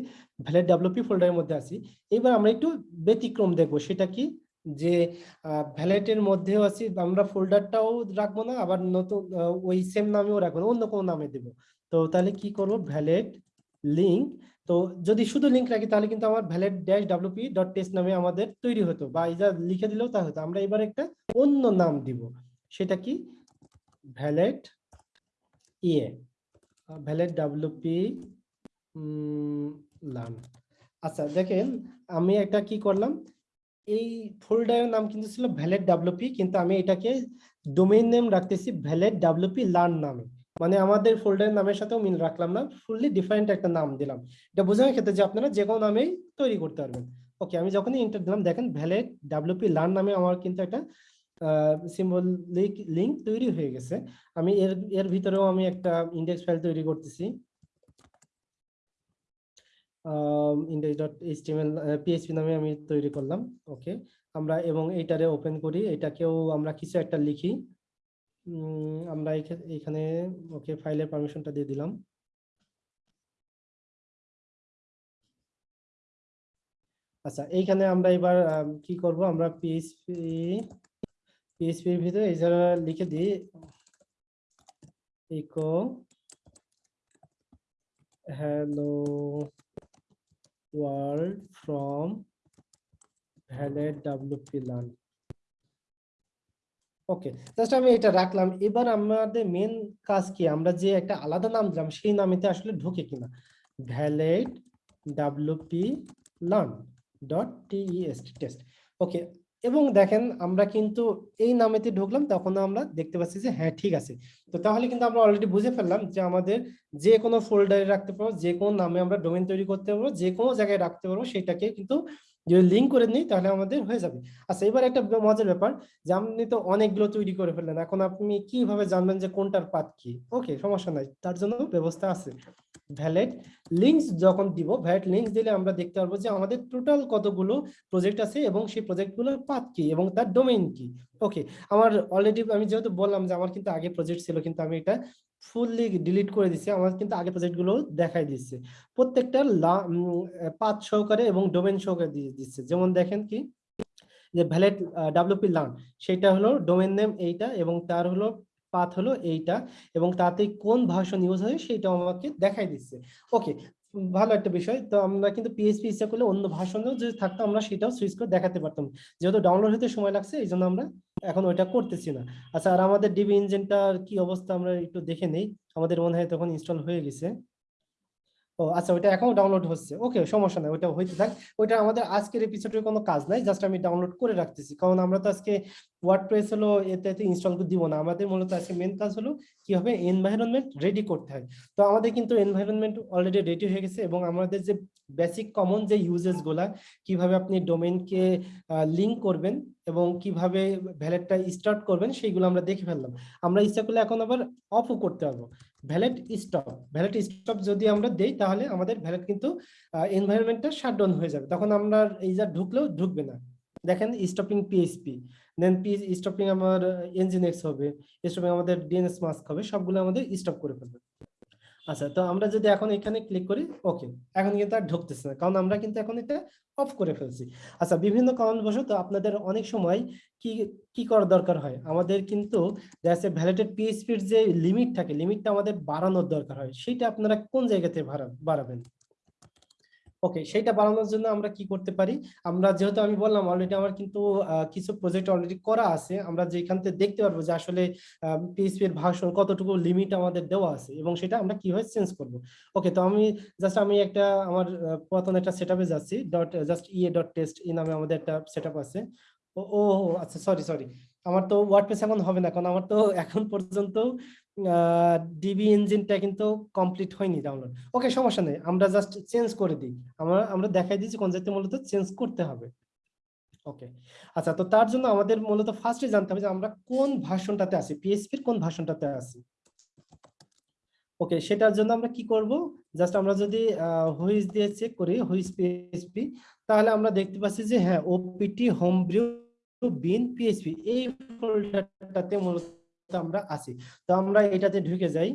Speaker 2: ভ্যালেট ডাব্লিউপি ফোল্ডারের মধ্যে আছি। এবার আমরা একটু ব্যতিক্রম দেখব, সেটা কি? যে ভ্যালেটের মধ্যেও আছি, আমরা ফোল্ডারটাও রাখব না, আবার নতুন ওই সেম নামেও রাখব না, অন্য কোনো নামে দেব। তো তাহলে কি করব? ভ্যালেট লিঙ্ক তো যদি শুধু লিঙ্ক রাখি, তাহলে কিন্তু আমার Valet dash WP dot test নামে আমাদের তৈরি হতো, বা এটা লিখে দিলেও তা হতো। আমরা এবার একটা অন্য নাম দিব, সেটা কি? ভ্যালেট ইয়ে ভ্যালেট ডাব্লিউপি লার্ন আচ্ছা দেখেন, আমি একটা কি করলাম? এই ফোল্ডারের নাম কিন্তু ছিল ভ্যালেট ডাব্লিউপি কিন্তু আমি এটাকে ডোমেইন নেম রাখতেছি ভ্যালেট ডাব্লিউপি লার্ন নামে। মানে আমাদের ফোল্ডারের নামের সাথেও মিল রাখলাম না ফুললি ডিফারেন্ট একটা নাম দিলাম। এটা বোঝানোর ক্ষেত্রে যে আপনারা যে কোনো নামেই তৈরি করতে পারবেন। ওকে আমি যখনই এন্টার দিলাম, দেখেন ভ্যালেট ডাব্লিউপি লার্ন নামে আমার কিন্তু একটা সিম্বলিক লিঙ্ক তৈরি হয়ে গেছে। আমি এর এর ভিতরেও আমি একটা ইন্ডেক্স ফাইল তৈরি করতেছি। ইন্ডেক্স ডট নামে আমি তৈরি করলাম ওকে আমরা এবং এইটারে ওপেন করি, এটাকেও আমরা কিছু একটা লিখি। আমরা এখা- এখানে ওকে ফাইলের পারমিশনটা দিয়ে দিলাম। আচ্ছা এইখানে আমরা এবার কি করব? আমরা পিএইচপি পিএইচপির ভিতরে যারা লিখে দিই। Echo hello world from Valet WP learn okay just আমি এটা রাখলাম। এবার আমাদের মেন কাজ কি? আমরা যে একটা আলাদা নাম দিলাম, সেই নামেতে আসলে ঢোকে কিনা? Valet WP learn dot T E S T test okay এবং দেখেন আমরা কিন্তু এই নামেতে ঢুকলাম, তখন আমরা দেখতে পাচ্ছি যে হ্যাঁ ঠিক আছে। তো তাহলে কিন্তু আমরা অলরেডি বুঝে ফেললাম যে আমাদের যে কোনো ফোল্ডারে রাখতে পারব, যে কোনো নামে আমরা ডোমেন তৈরি করতে পারব, যে কোনো জায়গায় রাখতে পারব, সেটাকে কিন্তু যদি লিঙ্ক করে নিই, তাহলে আমাদের হয়ে যাবে। আচ্ছা এবার একটা মজার ব্যাপার, যে আপনি তো অনেকগুলো তৈরি করে ফেললেন, এখন আপনি কীভাবে জানবেন যে কোনটার পাত কি? ওকে সমস্যা নাই, তার জন্য ব্যবস্থা আছে। ভ্যালিড লিঙ্কস যখন দিব ভ্যালেট লিঙ্কস দিলে আমরা দেখতে পারব যে আমাদের টোটাল কতগুলো প্রজেক্ট আছে এবং সেই প্রজেক্টগুলোর পাত কি এবং তার ডোমেইন কি। ওকে আমার অলরেডি আমি যেহেতু বললাম যে আমার কিন্তু আগে প্রজেক্ট ছিল, কিন্তু আমি এটা ফুললি ডিলিট করে দিচ্ছে আমার কিন্তু আগে প্রজেক্টগুলো দেখাই দিচ্ছে প্রত্যেকটা পাঁচ সহকারে এবং ডোমেন সহকারে দিচ্ছে যেমন দেখেন কি, যে ভ্যালেট ডাব্লিউপি লার্ন সেটা হলো ডোমেন নেম এইটা এবং তার হলো পাথ হলো এইটা এবং তাতে কোন ভাষণ ইউজ হয় সেটা আমাকে দেখাই দিচ্ছে ওকে ভালো একটা বিষয়। তো আমরা কিন্তু পিএইচপি ইচ্ছা করলে অন্য ভাষণেও যদি থাকতো, আমরা সেটাও সুইচ করে দেখাতে পারতাম। যেহেতু ডাউনলোড হতে সময় লাগছে, এই জন্য আমরা এখন ওইটা করতেছি না। আচ্ছা আর আমাদের ডিবি ইঞ্জিনটার কি অবস্থা আমরা একটু দেখে নেই। আমাদের মনে হয় তখন ইনস্টল হয়ে গেছে। ও আচ্ছা ওইটা এখনও ডাউনলোড হচ্ছে। ওকে সমস্যা নাই, ওইটা হইতে থাক। ওইটা আমাদের আজকের এপিসোডের কোনো কাজ নাই জাস্ট আমি ডাউনলোড করে রাখতেছি। কারণ আমরা তো আজকে ওয়ার্ডপ্রেস হলো, এতে এতে ইনস্টল দিব না। আমাদের মূলত আজকে মেন কাজ হলো কি হবে এনভায়রনমেন্ট রেডি করতে হয়। তো আমাদের কিন্তু এনভায়রনমেন্ট অলরেডি রেডি হয়ে গেছে এবং আমাদের যে বেসিক কমন যে ইউজেসগুলা, কীভাবে আপনি ডোমেইনকে লিঙ্ক করবেন এবং কীভাবে ভ্যালেটটা স্টার্ট করবেন সেইগুলো আমরা দেখে ফেললাম। আমরা ইচ্ছা করলে এখন আবার অফও করতে পারব। ভ্যালেট স্টপ ভ্যালেট স্টপ যদি আমরা দেই তাহলে আমাদের ভ্যালেট কিন্তু এনভায়রনমেন্টটা শাটডাউন হয়ে যাবে। তখন আমরা এই যা ঢুকলেও ঢুকবে না। দেখেন stopping PHP then P stopping আমার এনজিনেক্স হবে স্টপিং আমাদের ডিএনএস মাস্ক হবে, সবগুলো আমাদের স্টপ করে ফেলবে। আচ্ছা তো আমরা যদি এখন এখানে ক্লিক করি ওকে এখন কিন্তু আর ঢুকতেছে না, কারণ আমরা কিন্তু এখন এটা অফ করে ফেলছি। আচ্ছা বিভিন্ন কারণবশত আপনাদের অনেক সময় কি কি করা দরকার হয়? আমাদের কিন্তু দেখা ভ্যালেটেড পিএইচপির যে লিমিট থাকে লিমিটটা আমাদের বাড়ানোর দরকার হয়, সেটা আপনারা কোন জায়গাতে বাড়াবেন? ওকে সেটা বাড়ানোর জন্য আমরা কি করতে পারি? আমরা যেহেতু আমি বললাম অলরেডি আমার কিন্তু কিছু প্রজেক্ট অলরেডি করা আছে। আমরা যেখান থেকে দেখতে পারব যে আসলে পিএইচপি এর ভাষণ কতটুকু লিমিট আমাদের দেওয়া আছে এবং সেটা আমরা কীভাবে চেঞ্জ করব? ওকে তো আমি জাস্ট আমি একটা, আমার পুরাতন একটা সেটআপে যাচ্ছি। Dot just EA dot test এই নামে আমাদের একটা সেটআপ আছে। ও আচ্ছা সরি সরি আমার তো ওয়ার্ডপ্রেস এখন হবে না, কারণ আমার তো এখন পর্যন্ত ডিবি ইঞ্জিনটা কিন্তু কমপ্লিট হয়নি ডাউনলোড ওকে সমস্যা নেই, আমরা জাস্ট চেঞ্জ করে দিই। আমরা আমরা দেখাই দিচ্ছি কোন জাতীয় মূলত চেঞ্জ করতে হবে। ওকে আচ্ছা তো তার জন্য আমাদের মূলত ফার্স্টে জানতে হবে যে আমরা কোন ভার্সনটাতে আছি পিএইচপির কোন ভার্সনটাতে আছি। ওকে সেটার জন্য আমরা কি করব? জাস্ট আমরা যদি হুইস দিয়ে চেক করি হুইস পিএসপি তাহলে আমরা দেখতে পাচ্ছি যে হ্যাঁ OPT home brew bin PHP এই ফোল্ডারটাতে মূলত আমরা আছি। তো আমরা এটাতে ঢুকে যাই।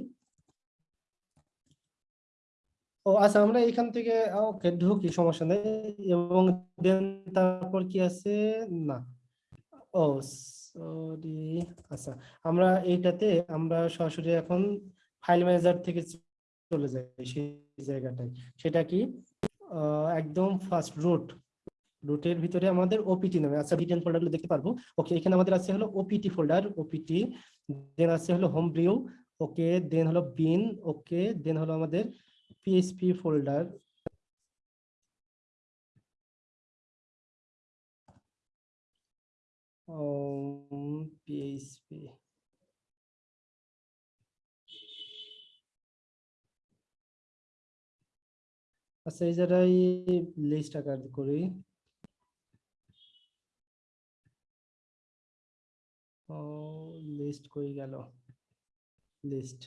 Speaker 2: ও আচ্ছা আমরা এখান থেকে, ওকে, ঢুকি, সমস্যা নেই। এবং দেন তারপর কি আছে? না। ও, সরি আচ্ছা আমরা এইটাতে, আমরা সরাসরি এখন ফাইল ম্যানেজার থেকে চলে যাই সেই জায়গাটায়। সেটা কি? একদম ফার্স্ট রুট রুটের ভিতরে আমাদের ওপিটি নামে আচ্ছা ডিটেন ফোল্ডারগুলো দেখতে পারব। ওকে, এখানে আমাদের আছে হলো ওপিটি ফোল্ডার ওপিটি দেন আছে হলো হোম ব্রিউ ওকে দেন হলো বিন ওকে দেন হলো আমাদের পিএইচপি ফোল্ডার পিএইচপি আচ্ছা এই জায়গায় লিস্ট আকার করি। লিস্ট কই গেল? লিস্ট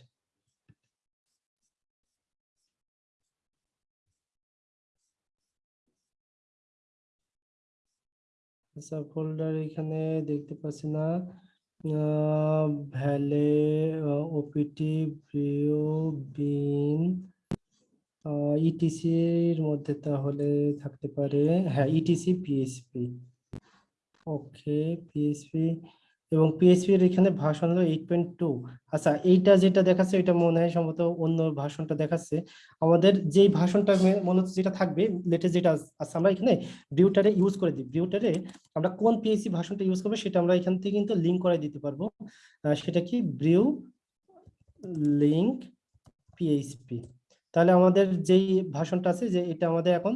Speaker 2: আচ্ছা ফোল্ডার এখানে দেখতে পাচ্ছি না। Valet OPT brew bin ETC এর মধ্যে তাহলে থাকতে পারে। হ্যাঁ ইটিসি পিএসপি ওকে পিএসপি এবং পিএইচপি এর এখানে ভাষণ হলো এইট পয়েন্ট টু আচ্ছা এইটা যেটা দেখাচ্ছে, এটা মনে হয় সম্ভবত অন্য ভাষণটা দেখাচ্ছে। আমাদের যেই ভাষণটা মনে হচ্ছে যেটা থাকবে লেটেস্ট যেটা আছে আমরা এখানে ভিউটারে ইউজ করে দিই। ভিউটারে আমরা কোন পিএইচপি ভাষণটা ইউজ করব, সেটা আমরা এখান থেকে কিন্তু লিঙ্ক করে দিতে পারব। সেটা কি? ব্রিউ লিঙ্ক পিএইচপি তাহলে আমাদের যেই ভাষণটা আছে, যে এটা আমাদের এখন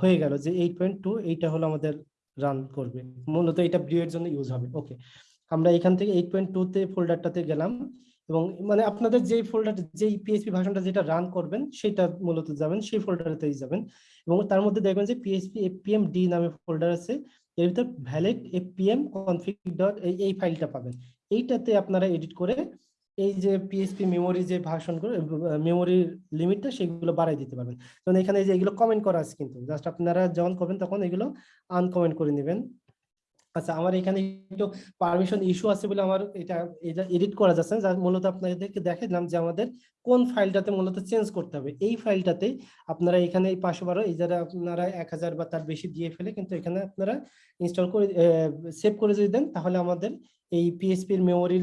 Speaker 2: হয়ে গেল, যে এইট পয়েন্ট টু এইটা হলো আমাদের রান করবে। মূলত এটা ব্রিউ এর জন্য ইউজ হবে। ওকে আমরা এখান থেকে এইট পয়েন্ট টু তে ফোল্ডারটাতে গেলাম এবং মানে আপনাদের যেই ফোল্ডার যেই পিএইচপি ভার্সনটা যেটা রান করবেন, সেটা মূলত যাবেন, সেই ফোল্ডারতেই যাবেন। এবং তার মধ্যে দেখবেন যে পিএইচপি এপিএম ডি নামে ফোল্ডার আছে। এর ভিতর ভ্যালিড এপিএম কনফিগ ডট এই ফাইলটা পাবেন। এইটাতে আপনারা এডিট করে এই যে পিএসপি মেমোরি যে করে মেমোরির লিমিটটা সেগুলো বাড়াই দিতে পারবেন। কারণ এখানে যে এগুলো কমেন্ট করা আছে কিন্তু জাস্ট আপনারা যখন করবেন তখন এগুলো আনকমেন্ট করে নেবেন। আচ্ছা আমার এখানে একটু পারমিশন ইস্যু আছে বলে আমার এটা এটা এডিট করা যাচ্ছে যার মূলত আপনাদেরকে দেখালাম যে আমাদের কোন ফাইলটাতে মূলত চেঞ্জ করতে হবে। এই ফাইলটাতে আপনারা এখানে এই পাঁচশো বারো, এই যারা আপনারা এক হাজার বা তার বেশি দিয়ে ফেলে কিন্তু এখানে আপনারা ইনস্টল করে সেভ করে যদি দেন তাহলে আমাদের এই পিএসপির মেমোরি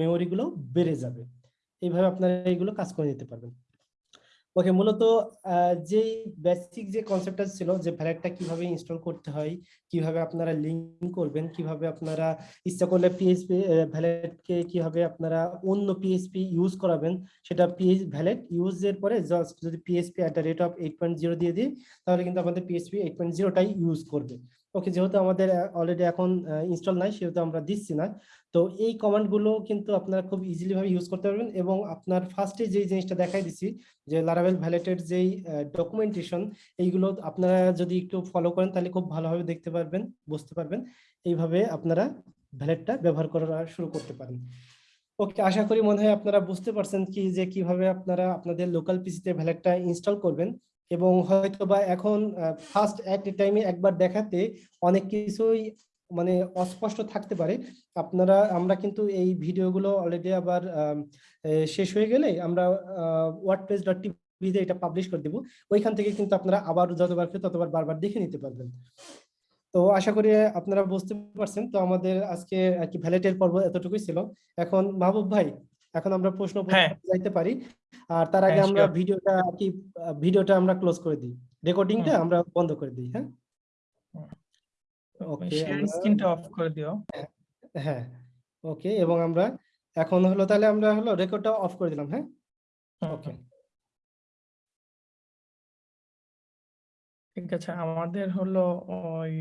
Speaker 2: মেমোরিগুলো বেড়ে যাবে। এইভাবে আপনারা এইগুলো কাজ করে নিতে পারবেন। ওকে মূলত যেই বেসিক যে কনসেপ্টটা ছিল যে ভ্যালেটটা কীভাবে ইনস্টল করতে হয়, কীভাবে আপনারা লিঙ্ক করবেন, কীভাবে আপনারা ইচ্ছা করলে পিএইচপি ভ্যালেটকে কীভাবে আপনারা অন্য পিএইচপি ইউজ করাবেন, সেটা পিএইচ ভ্যালেট ইউজের পরে জাস্ট যদি PSP at the rate of eight point zero দিয়ে দিই, তাহলে কিন্তু আমাদের পিএসপি এইট পয়েন্ট জিরোটাই ইউজ করবে। ওকে যেহেতু আমাদের অলরেডি এখন ইনস্টল নাই, সেহেতু আমরা দিচ্ছি না। তো এই কমান্ডগুলো কিন্তু আপনারা খুব ইজিলি ভাবে ইউজ করতে পারবেন এবং আপনার ফার্স্টে যেই জিনিসটা দেখাই দিচ্ছি যে লারাভেল ভ্যালেটের যেই ডকুমেন্টেশন এইগুলো আপনারা যদি একটু ফলো করেন, তাহলে খুব ভালোভাবে দেখতে পারবেন, বুঝতে পারবেন। এইভাবে আপনারা ভ্যালেটটা ব্যবহার করা শুরু করতে পারেন। ওকে আশা করি মনে হয় আপনারা বুঝতে পারছেন কি, যে কীভাবে আপনারা আপনাদের লোকাল পিসিতে ভ্যালেটটা ইনস্টল করবেন। এবং হয়তো বা এখন ফার্স্ট অ্যাট এ টাইমে একবার দেখাতে অনেক কিছুই মানে অস্পষ্ট থাকতে পারে। আপনারা, আমরা কিন্তু এই ভিডিওগুলো অলরেডি আবার শেষ হয়ে গেলে আমরা ওয়ার্ডপ্রেস ডট টিভিতে এটা পাবলিশ করে দেবো। ওইখান থেকে কিন্তু আপনারা আবার যতবার ততবার বারবার দেখে নিতে পারবেন। তো আশা করি আপনারা বুঝতে পারছেন। তো আমাদের আজকে আর কি ভ্যালেটের পর্ব এতটুকুই ছিল। এখন মাহবুব ভাই এখন আমরা প্রশ্ন
Speaker 1: হ্যাঁ।
Speaker 2: যাইতে পারি। আর তার আগে
Speaker 1: হ্যাঁ,
Speaker 2: আমরা ভিডিওটা কি ভিডিওটা আমরা ক্লোজ করে দিই। রেকর্ডিংটা। আমরা বন্ধ করে দিই হ্যাঁ? ওকে
Speaker 1: স্ক্রিনটা অফ করে দিও।
Speaker 2: হ্যাঁ ওকে এবং আমরা এখন হলো তাহলে আমরা হলো রেকর্ডটা অফ করে দিলাম হ্যাঁ? ওকে
Speaker 1: ঠিক আছে আমাদের হলো ওই